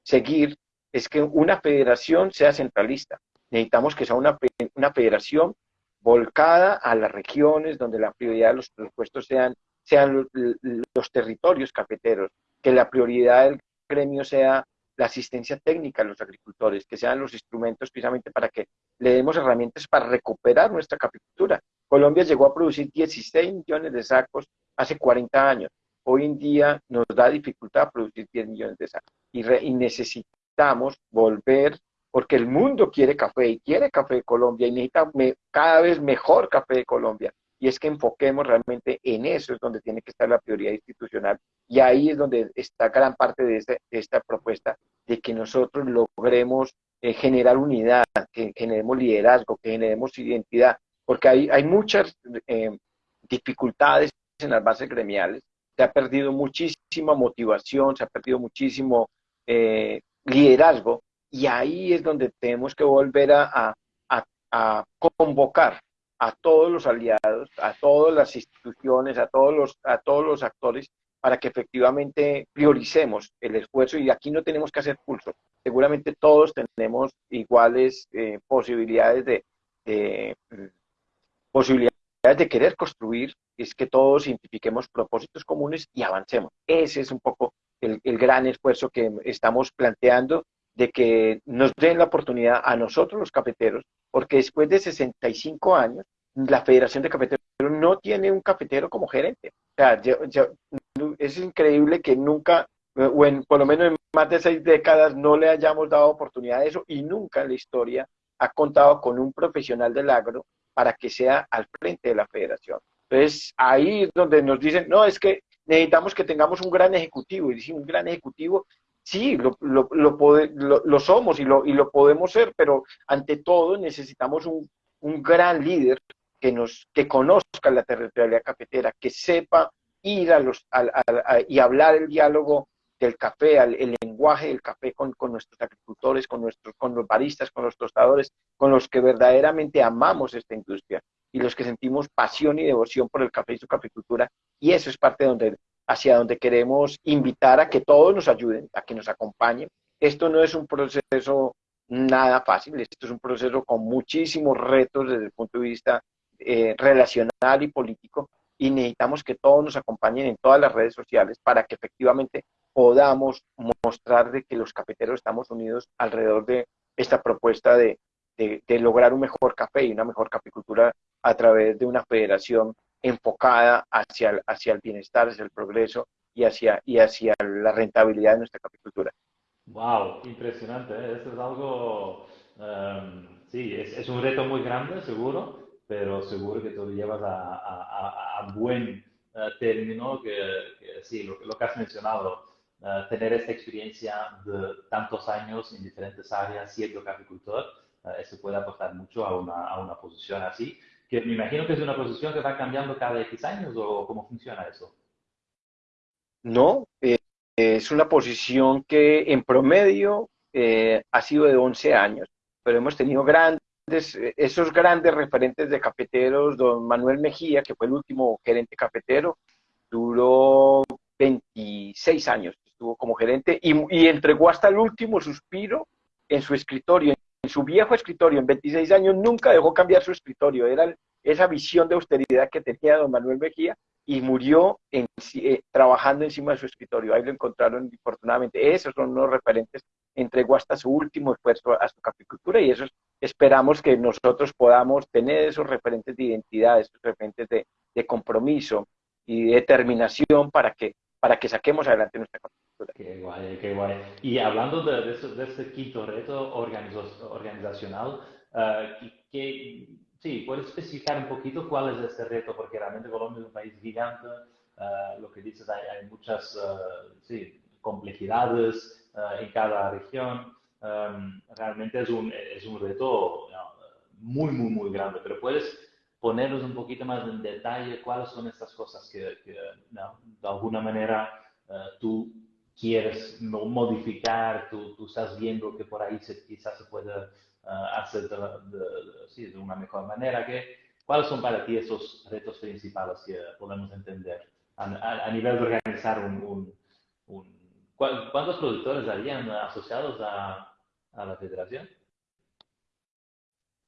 seguir es que una federación sea centralista. Necesitamos que sea una, una federación volcada a las regiones donde la prioridad de los presupuestos sean, sean los, territorios cafeteros, que la prioridad del gremio sea la asistencia técnica a los agricultores, que sean los instrumentos precisamente para que le demos herramientas para recuperar nuestra capicultura. Colombia llegó a producir 16 millones de sacos hace 40 años. Hoy en día nos da dificultad producir 10 millones de sacos y, necesitamos volver, porque el mundo quiere café y quiere café de Colombia y necesita cada vez mejor café de Colombia. Y es que enfoquemos realmente en eso, es donde tiene que estar la prioridad institucional. Y ahí es donde está gran parte de, esta propuesta, de que nosotros logremos eh, generar unidad, que generemos liderazgo, que generemos identidad, porque hay, hay muchas eh, dificultades en las bases gremiales, se ha perdido muchísima motivación, se ha perdido muchísimo eh, liderazgo, y ahí es donde tenemos que volver a, convocar a todos los aliados, a todas las instituciones, a todos los, a todos los actores, para que efectivamente prioricemos el esfuerzo y aquí no tenemos que hacer pulso. Seguramente todos tenemos iguales eh, posibilidades de, posibilidades de querer construir, es que todos identifiquemos propósitos comunes y avancemos. Ese es un poco el, el gran esfuerzo que estamos planteando de que nos den la oportunidad a nosotros los cafeteros, porque después de 65 años, la Federación de Cafeteros no tiene un cafetero como gerente. O sea, es increíble que nunca, o por lo menos en más de seis décadas, no le hayamos dado oportunidad a eso y nunca en la historia ha contado con un profesional del agro para que sea al frente de la federación. Entonces, ahí es donde nos dicen, no, es que necesitamos que tengamos un gran ejecutivo. Y decimos, un gran ejecutivo, sí, lo, lo, lo, somos y lo, y lo podemos ser, pero ante todo necesitamos un, un gran líder que, nos, que conozca la territorialidad cafetera, que sepa ir a los, y hablar el diálogo del café, el lenguaje del café con, con, nuestros agricultores, con, nuestros, con los baristas, con los tostadores, con los que verdaderamente amamos esta industria y los que sentimos pasión y devoción por el café y su caficultura. Y eso es parte donde, hacia donde queremos invitar a que todos nos ayuden, a que nos acompañen. Esto no es un proceso nada fácil, esto es un proceso con muchísimos retos desde el punto de vista eh, relacional y político, y necesitamos que todos nos acompañen en todas las redes sociales para que efectivamente podamos mostrar de que los cafeteros estamos unidos alrededor de esta propuesta de, de, lograr un mejor café y una mejor caficultura a través de una federación enfocada hacia el, hacia el bienestar, hacia el progreso y hacia, y hacia la rentabilidad de nuestra caficultura. ¡Wow! Impresionante. ¿eh? Esto es algo, em, sí, es, un reto muy grande, seguro, pero seguro que tú lo llevas a, a, buen eh, término, que, sí, lo, lo, que has mencionado, eh, tener esta experiencia de tantos años en diferentes áreas siendo caficultor, uh, eso puede aportar mucho a una, a una posición así, que me imagino que es una posición que va cambiando cada X años, ¿o cómo funciona eso? No, es una posición que en promedio ha sido de 11 años, pero hemos tenido grandes esos grandes referentes de cafeteros, don Manuel Mejía, que fue el último gerente cafetero, duró 26 años, estuvo como gerente y, entregó hasta el último suspiro en su escritorio, en su viejo escritorio, en 26 años nunca dejó cambiar su escritorio, era esa visión de austeridad que tenía don Manuel Mejía y murió en, eh, trabajando encima de su escritorio. Ahí lo encontraron, afortunadamente. Esos son los referentes. Entregó hasta su último esfuerzo a su caficultura y esos esperamos que nosotros podamos tener esos referentes de identidad, esos referentes de, compromiso y determinación para que, para que saquemos adelante nuestra caficultura. Qué guay, qué guay. Y hablando de, de, este quinto reto organizacional, uh, ¿qué, Sí, puedes especificar un poquito cuál es este reto, porque realmente Colombia es un país gigante, uh, lo que dices, hay, hay muchas uh, sí, complejidades uh, en cada región. Um, realmente es un, es un reto muy, muy, muy grande, pero puedes ponernos un poquito más en detalle cuáles son estas cosas que, que no, de alguna manera tú quieres modificar, tú, tú, estás viendo que por ahí se, quizás se puede hacer de, de, sí, de, una mejor manera. Que, ¿Cuáles son para ti esos retos principales que podemos entender a, a, nivel de organizar un... un, un ¿Cuántos productores habían asociados a, a la federación?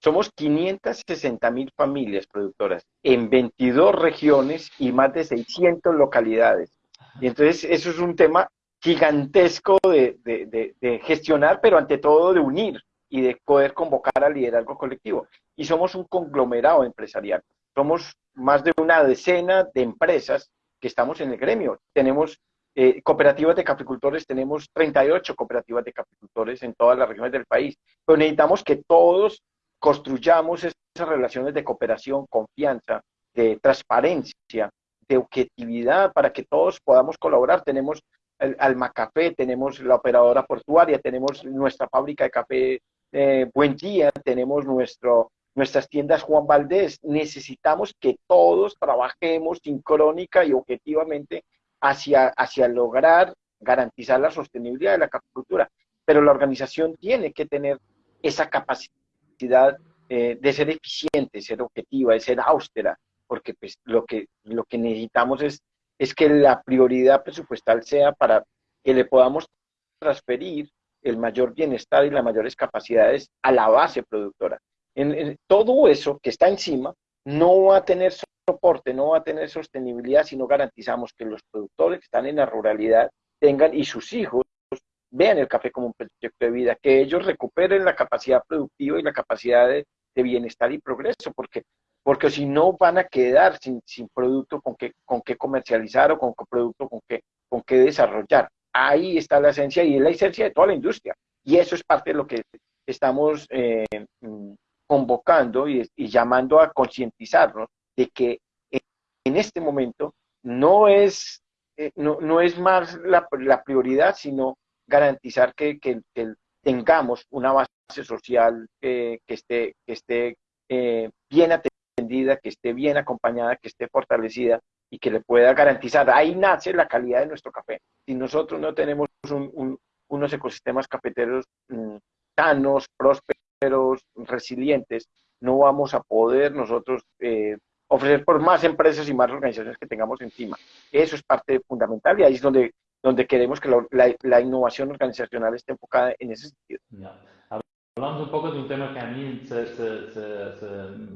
Somos 560 mil familias productoras en 22 regiones y más de 600 localidades. Y entonces eso es un tema gigantesco de, de, de, gestionar, pero ante todo de unir y de poder convocar al liderazgo colectivo. Y somos un conglomerado empresarial. Somos más de una decena de empresas que estamos en el gremio. Tenemos eh, cooperativas de caficultores, tenemos 38 cooperativas de caficultores en todas las regiones del país. Pero necesitamos que todos construyamos esas relaciones de cooperación, confianza, de transparencia, de objetividad, para que todos podamos colaborar. Tenemos el Alma Café, tenemos la operadora portuaria, tenemos nuestra fábrica de café eh, buen día, tenemos nuestro, nuestras tiendas Juan Valdés. Necesitamos que todos trabajemos sincrónica y objetivamente hacia, hacia lograr garantizar la sostenibilidad de la caficultura. Pero la organización tiene que tener esa capacidad eh, de ser eficiente, ser objetiva, de ser austera, porque pues, lo, que, lo que necesitamos es es que la prioridad presupuestal sea para que le podamos transferir el mayor bienestar y las mayores capacidades a la base productora. En, todo eso que está encima no va a tener soporte, no va a tener sostenibilidad si no garantizamos que los productores que están en la ruralidad tengan y sus hijos vean el café como un proyecto de vida, que ellos recuperen la capacidad productiva y la capacidad de, bienestar y progreso, porque, porque si no van a quedar sin, sin producto con que, con qué comercializar o con qué producto con qué, con qué desarrollar. Ahí está la esencia y es la esencia de toda la industria. Y eso es parte de lo que estamos eh, mm, convocando y, llamando a concientizarnos de que en este momento no es, eh, no, no, es más la, la, prioridad, sino garantizar que, que, tengamos una base social que esté, que esté eh, bien atendida, que esté bien acompañada, que esté fortalecida y que le pueda garantizar. Ahí nace la calidad de nuestro café. Si nosotros no tenemos unos ecosistemas cafeteros mm, sanos, prósperos, resilientes, no vamos a poder nosotros eh, ofrecer por más empresas y más organizaciones que tengamos encima. Eso es parte fundamental y ahí es donde, donde queremos que la, la, innovación organizacional esté enfocada en ese sentido. Hablamos un poco de un tema que a mí se,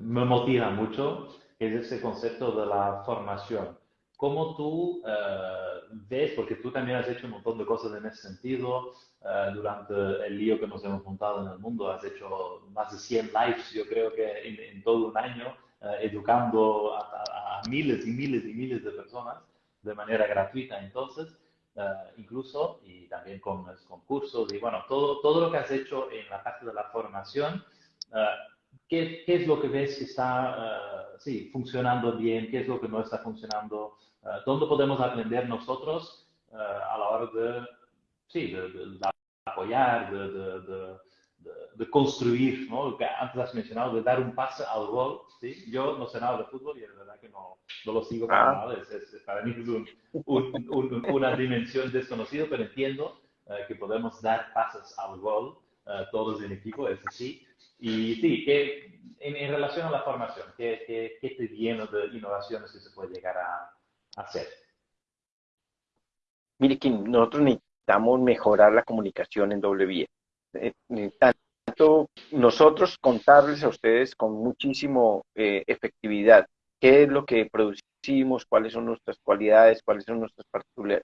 me motiva mucho, que es ese concepto de la formación. ¿Cómo tú eh, ves, porque tú también has hecho un montón de cosas en ese sentido, eh, durante el lío que nos hemos montado en el mundo, has hecho más de 100 lives, yo creo que en, todo un año, eh, educando a, miles y miles y miles de personas de manera gratuita. Entonces, incluso, y también con los concursos, y bueno, todo, todo lo que has hecho en la parte de la formación, ¿qué, ¿qué, es lo que ves que está sí, funcionando bien? ¿Qué es lo que no está funcionando? ¿Dónde podemos aprender nosotros a la hora de, sí, de, de, apoyar, de, de, construir, ¿no? Que antes has mencionado, de dar un pase al gol, ¿sí? Yo no sé nada de fútbol y es verdad que no, no lo sigo para ah. nada, es, para mí es un, una dimensión desconocida, pero entiendo eh, que podemos dar pases al gol, eh, todos en equipo, es así. Y sí, que en, en, relación a la formación, ¿qué, qué, qué te viene de innovaciones que se puede llegar a, a hacer? Mire, que nosotros necesitamos mejorar la comunicación en doble vía. Eh, eh, tanto nosotros contarles a ustedes con muchísimo eh, efectividad qué es lo que producimos, cuáles son nuestras cualidades, cuáles son nuestras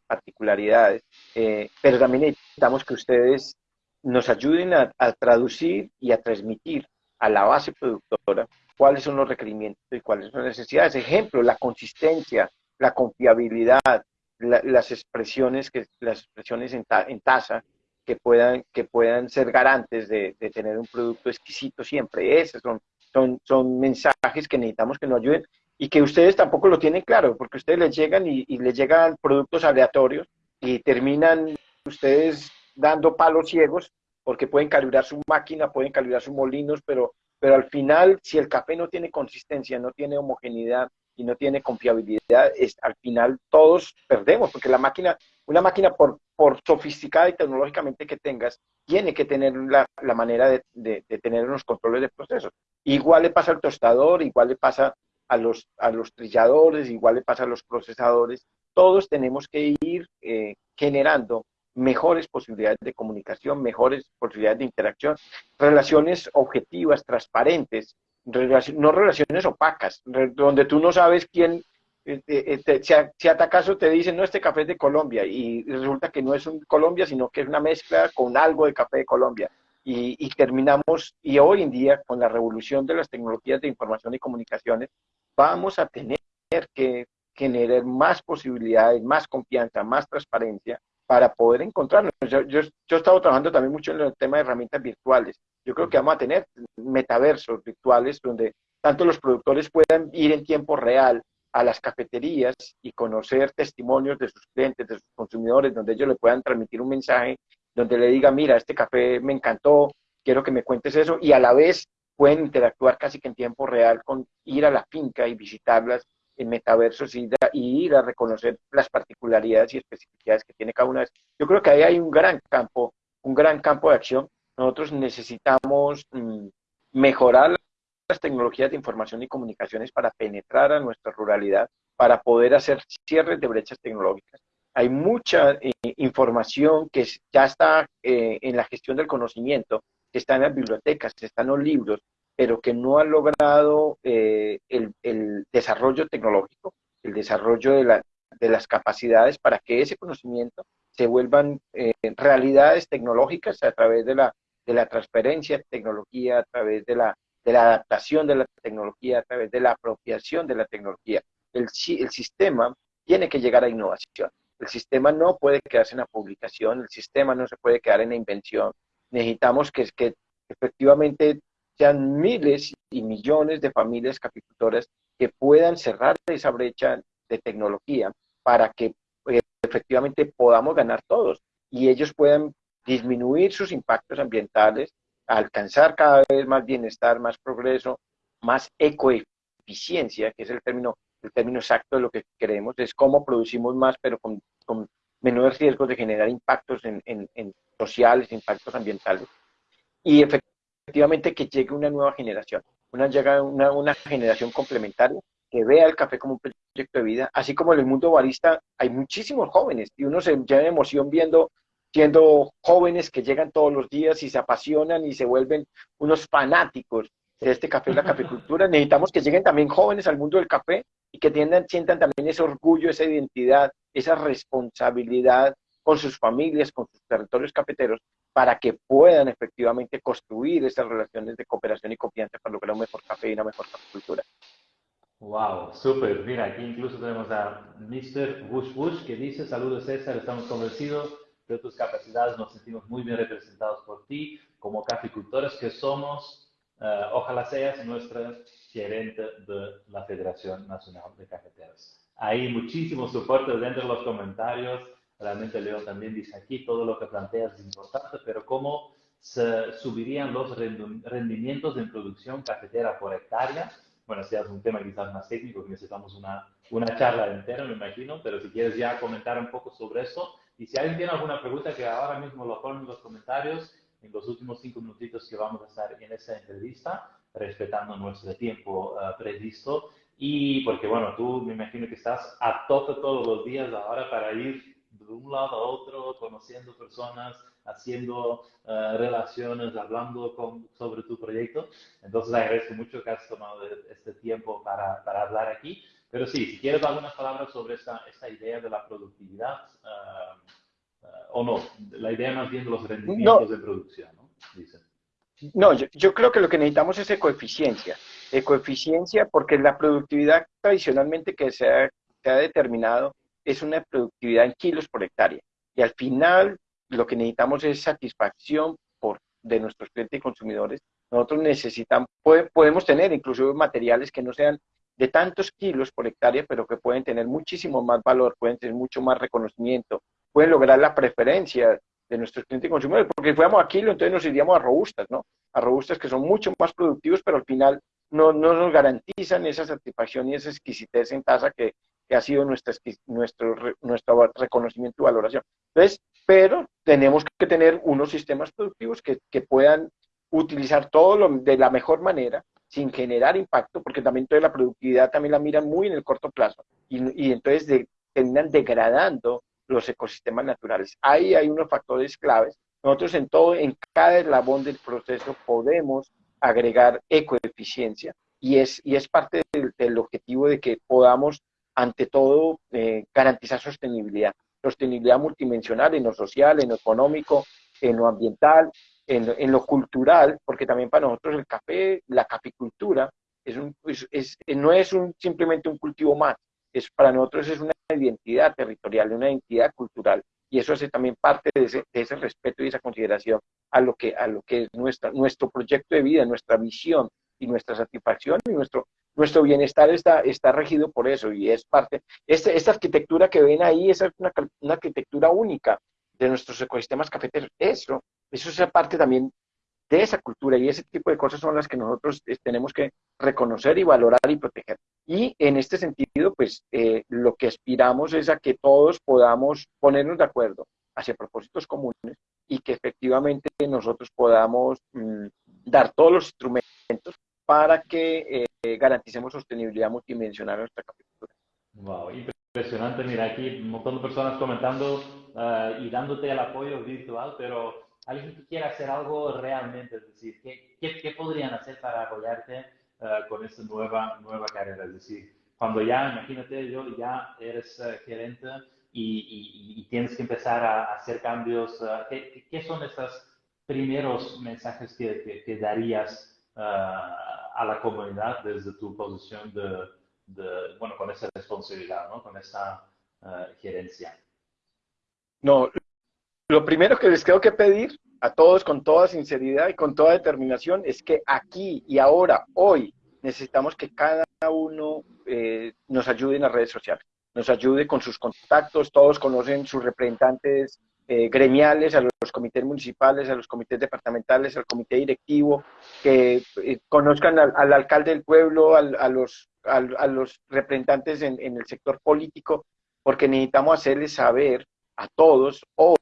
particularidades, pero también necesitamos que ustedes nos ayuden a, a, traducir y a transmitir a la base productora cuáles son los requerimientos y cuáles son las necesidades. Ejemplo, la consistencia, la confiabilidad, las expresiones, que, las expresiones en, en, tasa que puedan, que puedan ser garantes de, tener un producto exquisito siempre. Esos son, son, son mensajes que necesitamos que nos ayuden y que ustedes tampoco lo tienen claro, porque ustedes les llegan y, y les llegan productos aleatorios y terminan ustedes dando palos ciegos porque pueden calibrar su máquina, pueden calibrar sus molinos, pero, pero al final, si el café no tiene consistencia, no tiene homogeneidad, y no tiene confiabilidad, es, al final todos perdemos, porque la máquina, una máquina por, por sofisticada y tecnológicamente que tengas, tiene que tener la, la manera de, de, tener unos controles de procesos. Igual le pasa al tostador, igual le pasa a los, a los trilladores, igual le pasa a los procesadores. Todos tenemos que ir eh, generando mejores posibilidades de comunicación, mejores posibilidades de interacción, relaciones objetivas, transparentes, no relaciones opacas, donde tú no sabes quién, eh, eh, eh, si, si acaso te dicen, no, este café es de Colombia, y resulta que no es un Colombia, sino que es una mezcla con algo de café de Colombia. Y, terminamos, y hoy en día, con la revolución de las tecnologías de información y comunicaciones, vamos a tener que generar más posibilidades, más confianza, más transparencia para poder encontrarnos. Yo, yo he estado trabajando también mucho en el tema de herramientas virtuales yo creo que vamos a tener metaversos virtuales donde tanto los productores puedan ir en tiempo real a las cafeterías y conocer testimonios de sus clientes, de sus consumidores, donde ellos le puedan transmitir un mensaje, donde le diga, mira, este café me encantó, quiero que me cuentes eso, y a la vez pueden interactuar casi que en tiempo real con ir a la finca y visitarlas en metaversos y, y ir a reconocer las particularidades y especificidades que tiene cada una de ellas. Yo creo que ahí hay un gran campo, un gran campo de acción nosotros necesitamos mm, mejorar las tecnologías de información y comunicaciones para penetrar a nuestra ruralidad, para poder hacer cierres de brechas tecnológicas. Hay mucha eh, información que ya está eh, en la gestión del conocimiento, que está en las bibliotecas, que está en los libros, pero que no ha logrado el, el, desarrollo tecnológico, el desarrollo de, la, de, las capacidades para que ese conocimiento se vuelvan realidades tecnológicas a través de la, de la transferencia de tecnología, a través de la de la adaptación de la tecnología, a través de la apropiación de la tecnología. El, el sistema tiene que llegar a innovación. El sistema no puede quedarse en la publicación, el sistema no se puede quedar en la invención. Necesitamos que, que efectivamente sean miles y millones de familias capicultoras que puedan cerrar esa brecha de tecnología para que eh, efectivamente podamos ganar todos y ellos puedan disminuir sus impactos ambientales, alcanzar cada vez más bienestar, más progreso, más ecoeficiencia, que es el término, el término exacto de lo que queremos, es cómo producimos más, pero con, con menores riesgos de generar impactos en, en, sociales, impactos ambientales. Y efectivamente que llegue una nueva generación, una, una, una generación complementaria que vea el café como un proyecto de vida, así como en el mundo barista hay muchísimos jóvenes y uno se llena de emoción viendo siendo jóvenes que llegan todos los días y se apasionan y se vuelven unos fanáticos de este café y la caficultura. Necesitamos que lleguen también jóvenes al mundo del café y que tiendan, sientan también ese orgullo, esa identidad, esa responsabilidad con sus familias, con sus territorios cafeteros, para que puedan efectivamente construir esas relaciones de cooperación y confianza para lograr un mejor café y una mejor caficultura. Wow, súper. Mira, aquí incluso tenemos a Mr. Bush Bush que dice, saludos César, estamos convencidos de tus capacidades, nos sentimos muy bien representados por ti, como caficultores que somos, eh, ojalá seas nuestra gerente de la Federación Nacional de Cafeteros. Hay muchísimo soporte dentro de los comentarios, realmente Leo también dice aquí, todo lo que planteas es importante, pero cómo se subirían los rendimientos en producción cafetera por hectárea. Bueno, si es un tema quizás más técnico, necesitamos una, una charla entera, me imagino, pero si quieres ya comentar un poco sobre eso, y si alguien tiene alguna pregunta, que ahora mismo lo ponen en los comentarios, en los últimos cinco minutitos que vamos a estar en esa entrevista, respetando nuestro tiempo uh, previsto. Y porque, bueno, tú me imagino que estás a tope todos los días ahora para ir de un lado a otro, conociendo personas, haciendo uh, relaciones, hablando con, sobre tu proyecto. Entonces, agradezco mucho que has tomado este tiempo para, para hablar aquí. Pero sí, si quieres algunas palabras sobre esta, esta idea de la productividad, uh, uh, o no, la idea más bien de los rendimientos de producción, ¿no? No, yo, yo, creo que lo que necesitamos es ecoeficiencia. Ecoeficiencia porque la productividad tradicionalmente que se ha, se ha determinado es una productividad en kilos por hectárea. Y al final lo que necesitamos es satisfacción por, de nuestros clientes y consumidores. Nosotros necesitamos, podemos tener incluso materiales que no sean de tantos kilos por hectárea, pero que pueden tener muchísimo más valor, pueden tener mucho más reconocimiento, pueden lograr la preferencia de nuestros clientes y consumidores, porque si fuéramos a kilo, entonces nos iríamos a robustas, ¿no? A robustas que son mucho más productivos, pero al final no, no nos garantizan esa satisfacción y esa exquisitez en tasa que, ha sido nuestra, nuestro, nuestro reconocimiento y valoración. Entonces, pero tenemos que tener unos sistemas productivos que, que puedan utilizar todo lo, de la mejor manera sin generar impacto, porque también toda la productividad también la miran muy en el corto plazo y, y entonces de, terminan degradando los ecosistemas naturales. Ahí hay unos factores claves. Nosotros en todo, en cada eslabón del proceso podemos agregar ecoeficiencia y es, y es parte del, del objetivo de que podamos, ante todo, eh, garantizar sostenibilidad. Sostenibilidad multidimensional en lo social, en lo económico, en lo ambiental en, lo cultural, porque también para nosotros el café, la caficultura, es un, es, no es un, simplemente un cultivo más, es, para nosotros es una identidad territorial, una identidad cultural, y eso hace también parte de ese, de ese respeto y esa consideración a lo que, a lo que es nuestra, nuestro proyecto de vida, nuestra visión y nuestra satisfacción y nuestro, nuestro bienestar está, está regido por eso y es parte, este, esta arquitectura que ven ahí, es una, una arquitectura única de nuestros ecosistemas cafeteros, eso eso es parte también de esa cultura y ese tipo de cosas son las que nosotros eh, tenemos que reconocer y valorar y proteger. Y en este sentido, pues eh, lo que aspiramos es a que todos podamos ponernos de acuerdo hacia propósitos comunes y que efectivamente nosotros podamos mm, dar todos los instrumentos para que eh, garanticemos sostenibilidad multidimensional en nuestra capital. Wow, impresionante. Mira, aquí un montón de personas comentando uh, y dándote el apoyo virtual, pero alguien que quiera hacer algo realmente, es decir, ¿qué, qué, qué podrían hacer para apoyarte uh, con esta nueva, nueva carrera? Es decir, cuando ya, imagínate, yo ya eres uh, gerente y, y, y, tienes que empezar a, hacer cambios, ¿qué, ¿qué, son estos primeros mensajes que, que, que darías a la comunidad desde tu posición de, de, bueno, con esa responsabilidad, ¿no? Con esa gerencia? No, lo primero que les tengo que pedir a todos con toda sinceridad y con toda determinación es que aquí y ahora, hoy, necesitamos que cada uno eh, nos ayude en las redes sociales, nos ayude con sus contactos, todos conocen sus representantes eh, gremiales, a los comités municipales, a los comités departamentales, al comité directivo, que eh, conozcan al, alcalde del pueblo, a, los, a, los representantes en, en el sector político, porque necesitamos hacerles saber a todos hoy,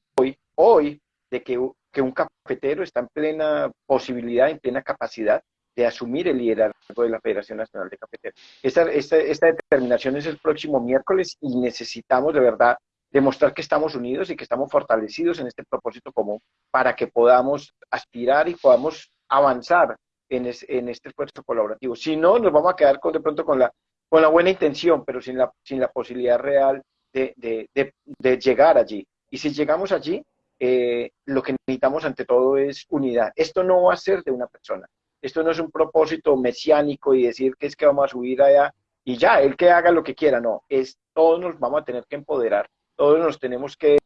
hoy, de que, que un cafetero está en plena posibilidad, en plena capacidad de asumir el liderazgo de la Federación Nacional de Cafeteros. Esta, esta, esta, determinación es el próximo miércoles y necesitamos de verdad demostrar que estamos unidos y que estamos fortalecidos en este propósito común para que podamos aspirar y podamos avanzar en, en este esfuerzo colaborativo. Si no, nos vamos a quedar con, de pronto con la, con la buena intención, pero sin la, sin la posibilidad real de, de, llegar allí. Y si llegamos allí, eh, lo que necesitamos ante todo es unidad. Esto no va a ser de una persona. Esto no es un propósito mesiánico y decir que es que vamos a subir allá y ya, el que haga lo que quiera. No, es todos nos vamos a tener que empoderar. Todos nos tenemos que,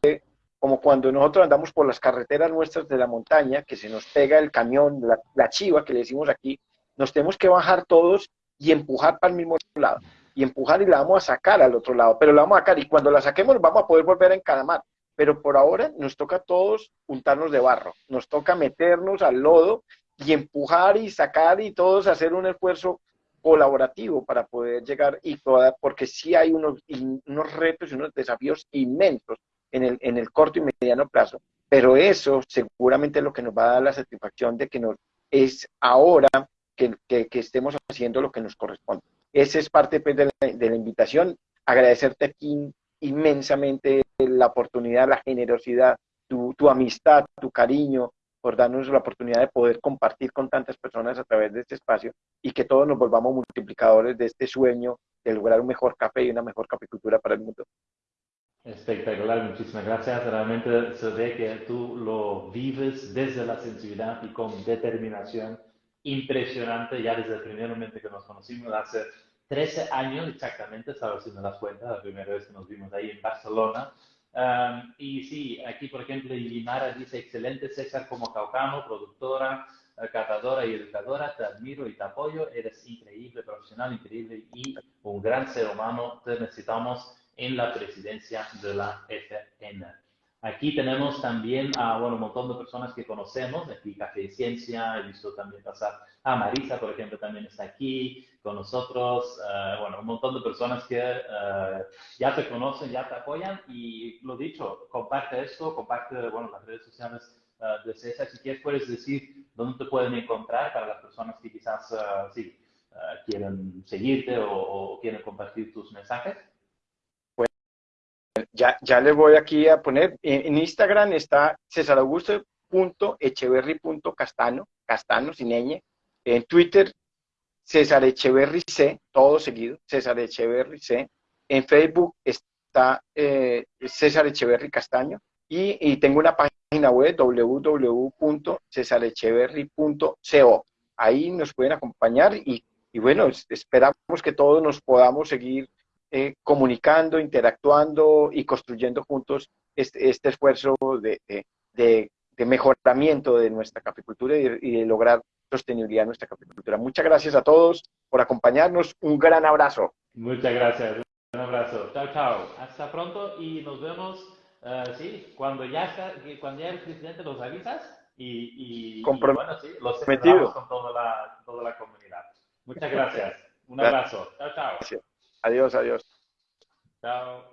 como cuando nosotros andamos por las carreteras nuestras de la montaña, que se nos pega el camión, la, la chiva que le decimos aquí, nos tenemos que bajar todos y empujar para el mismo lado y empujar y la vamos a sacar al otro lado, pero la vamos a sacar y cuando la saquemos vamos a poder volver a encaramar. Pero por ahora nos toca a todos untarnos de barro, nos toca meternos al lodo y empujar y sacar y todos hacer un esfuerzo colaborativo para poder llegar y toda, porque sí hay unos, unos retos y unos desafíos inmensos en el, en el corto y mediano plazo, pero eso seguramente es lo que nos va a dar la satisfacción de que nos es ahora que, que, que estemos haciendo lo que nos corresponde. Esa es parte pues, de, la, invitación. Agradecerte aquí inmensamente la oportunidad, la generosidad, tu, amistad, tu cariño, por darnos la oportunidad de poder compartir con tantas personas a través de este espacio y que todos nos volvamos multiplicadores de este sueño de lograr un mejor café y una mejor caficultura para el mundo. Espectacular, muchísimas gracias. Realmente se ve que tú lo vives desde la sensibilidad y con determinación impresionante ya desde el primer momento que nos conocimos, hace 13 años exactamente, sabes si me das cuenta, la primera vez que nos vimos ahí en Barcelona. Um, y sí, aquí por ejemplo Limara dice, excelente César como caucano, productora, eh, catadora y educadora, te admiro y te apoyo, eres increíble, profesional, increíble y un gran ser humano, te necesitamos en la presidencia de la FN. Aquí tenemos también a bueno, un montón de personas que conocemos, aquí Café y Ciencia, he visto también pasar a Marisa, por ejemplo, también está aquí con nosotros, uh, bueno, un montón de personas que uh, ya te conocen, ya te apoyan y lo dicho, comparte esto, comparte, bueno, las redes sociales uh, de César, si quieres puedes decir dónde te pueden encontrar para las personas que quizás, sí, quieren seguirte o, o quieren compartir tus mensajes ya, ya les voy aquí a poner, en, Instagram está cesaraugusto.echeverry.castano, castano sin ñ, en Twitter César Echeverry C, todo seguido, César Echeverry C, en Facebook está eh, César Echeverry Castaño, y, tengo una página web www.cesarecheverry.co. Ahí nos pueden acompañar y bueno, esperamos que todos nos podamos seguir eh, comunicando, interactuando y construyendo juntos este, este esfuerzo de, de, de, mejoramiento de nuestra capicultura y, y de lograr sostenibilidad en nuestra capicultura. Muchas gracias a todos por acompañarnos. Un gran abrazo. Muchas gracias. Un abrazo. Chao, chao. Hasta pronto y nos vemos, uh, sí, cuando ya, está, cuando ya el presidente los avisas y, y, y bueno, sí, los celebramos con toda la, toda la comunidad. Muchas gracias. Un abrazo. Chao, chao. Gracias. Adiós, adiós. Chao.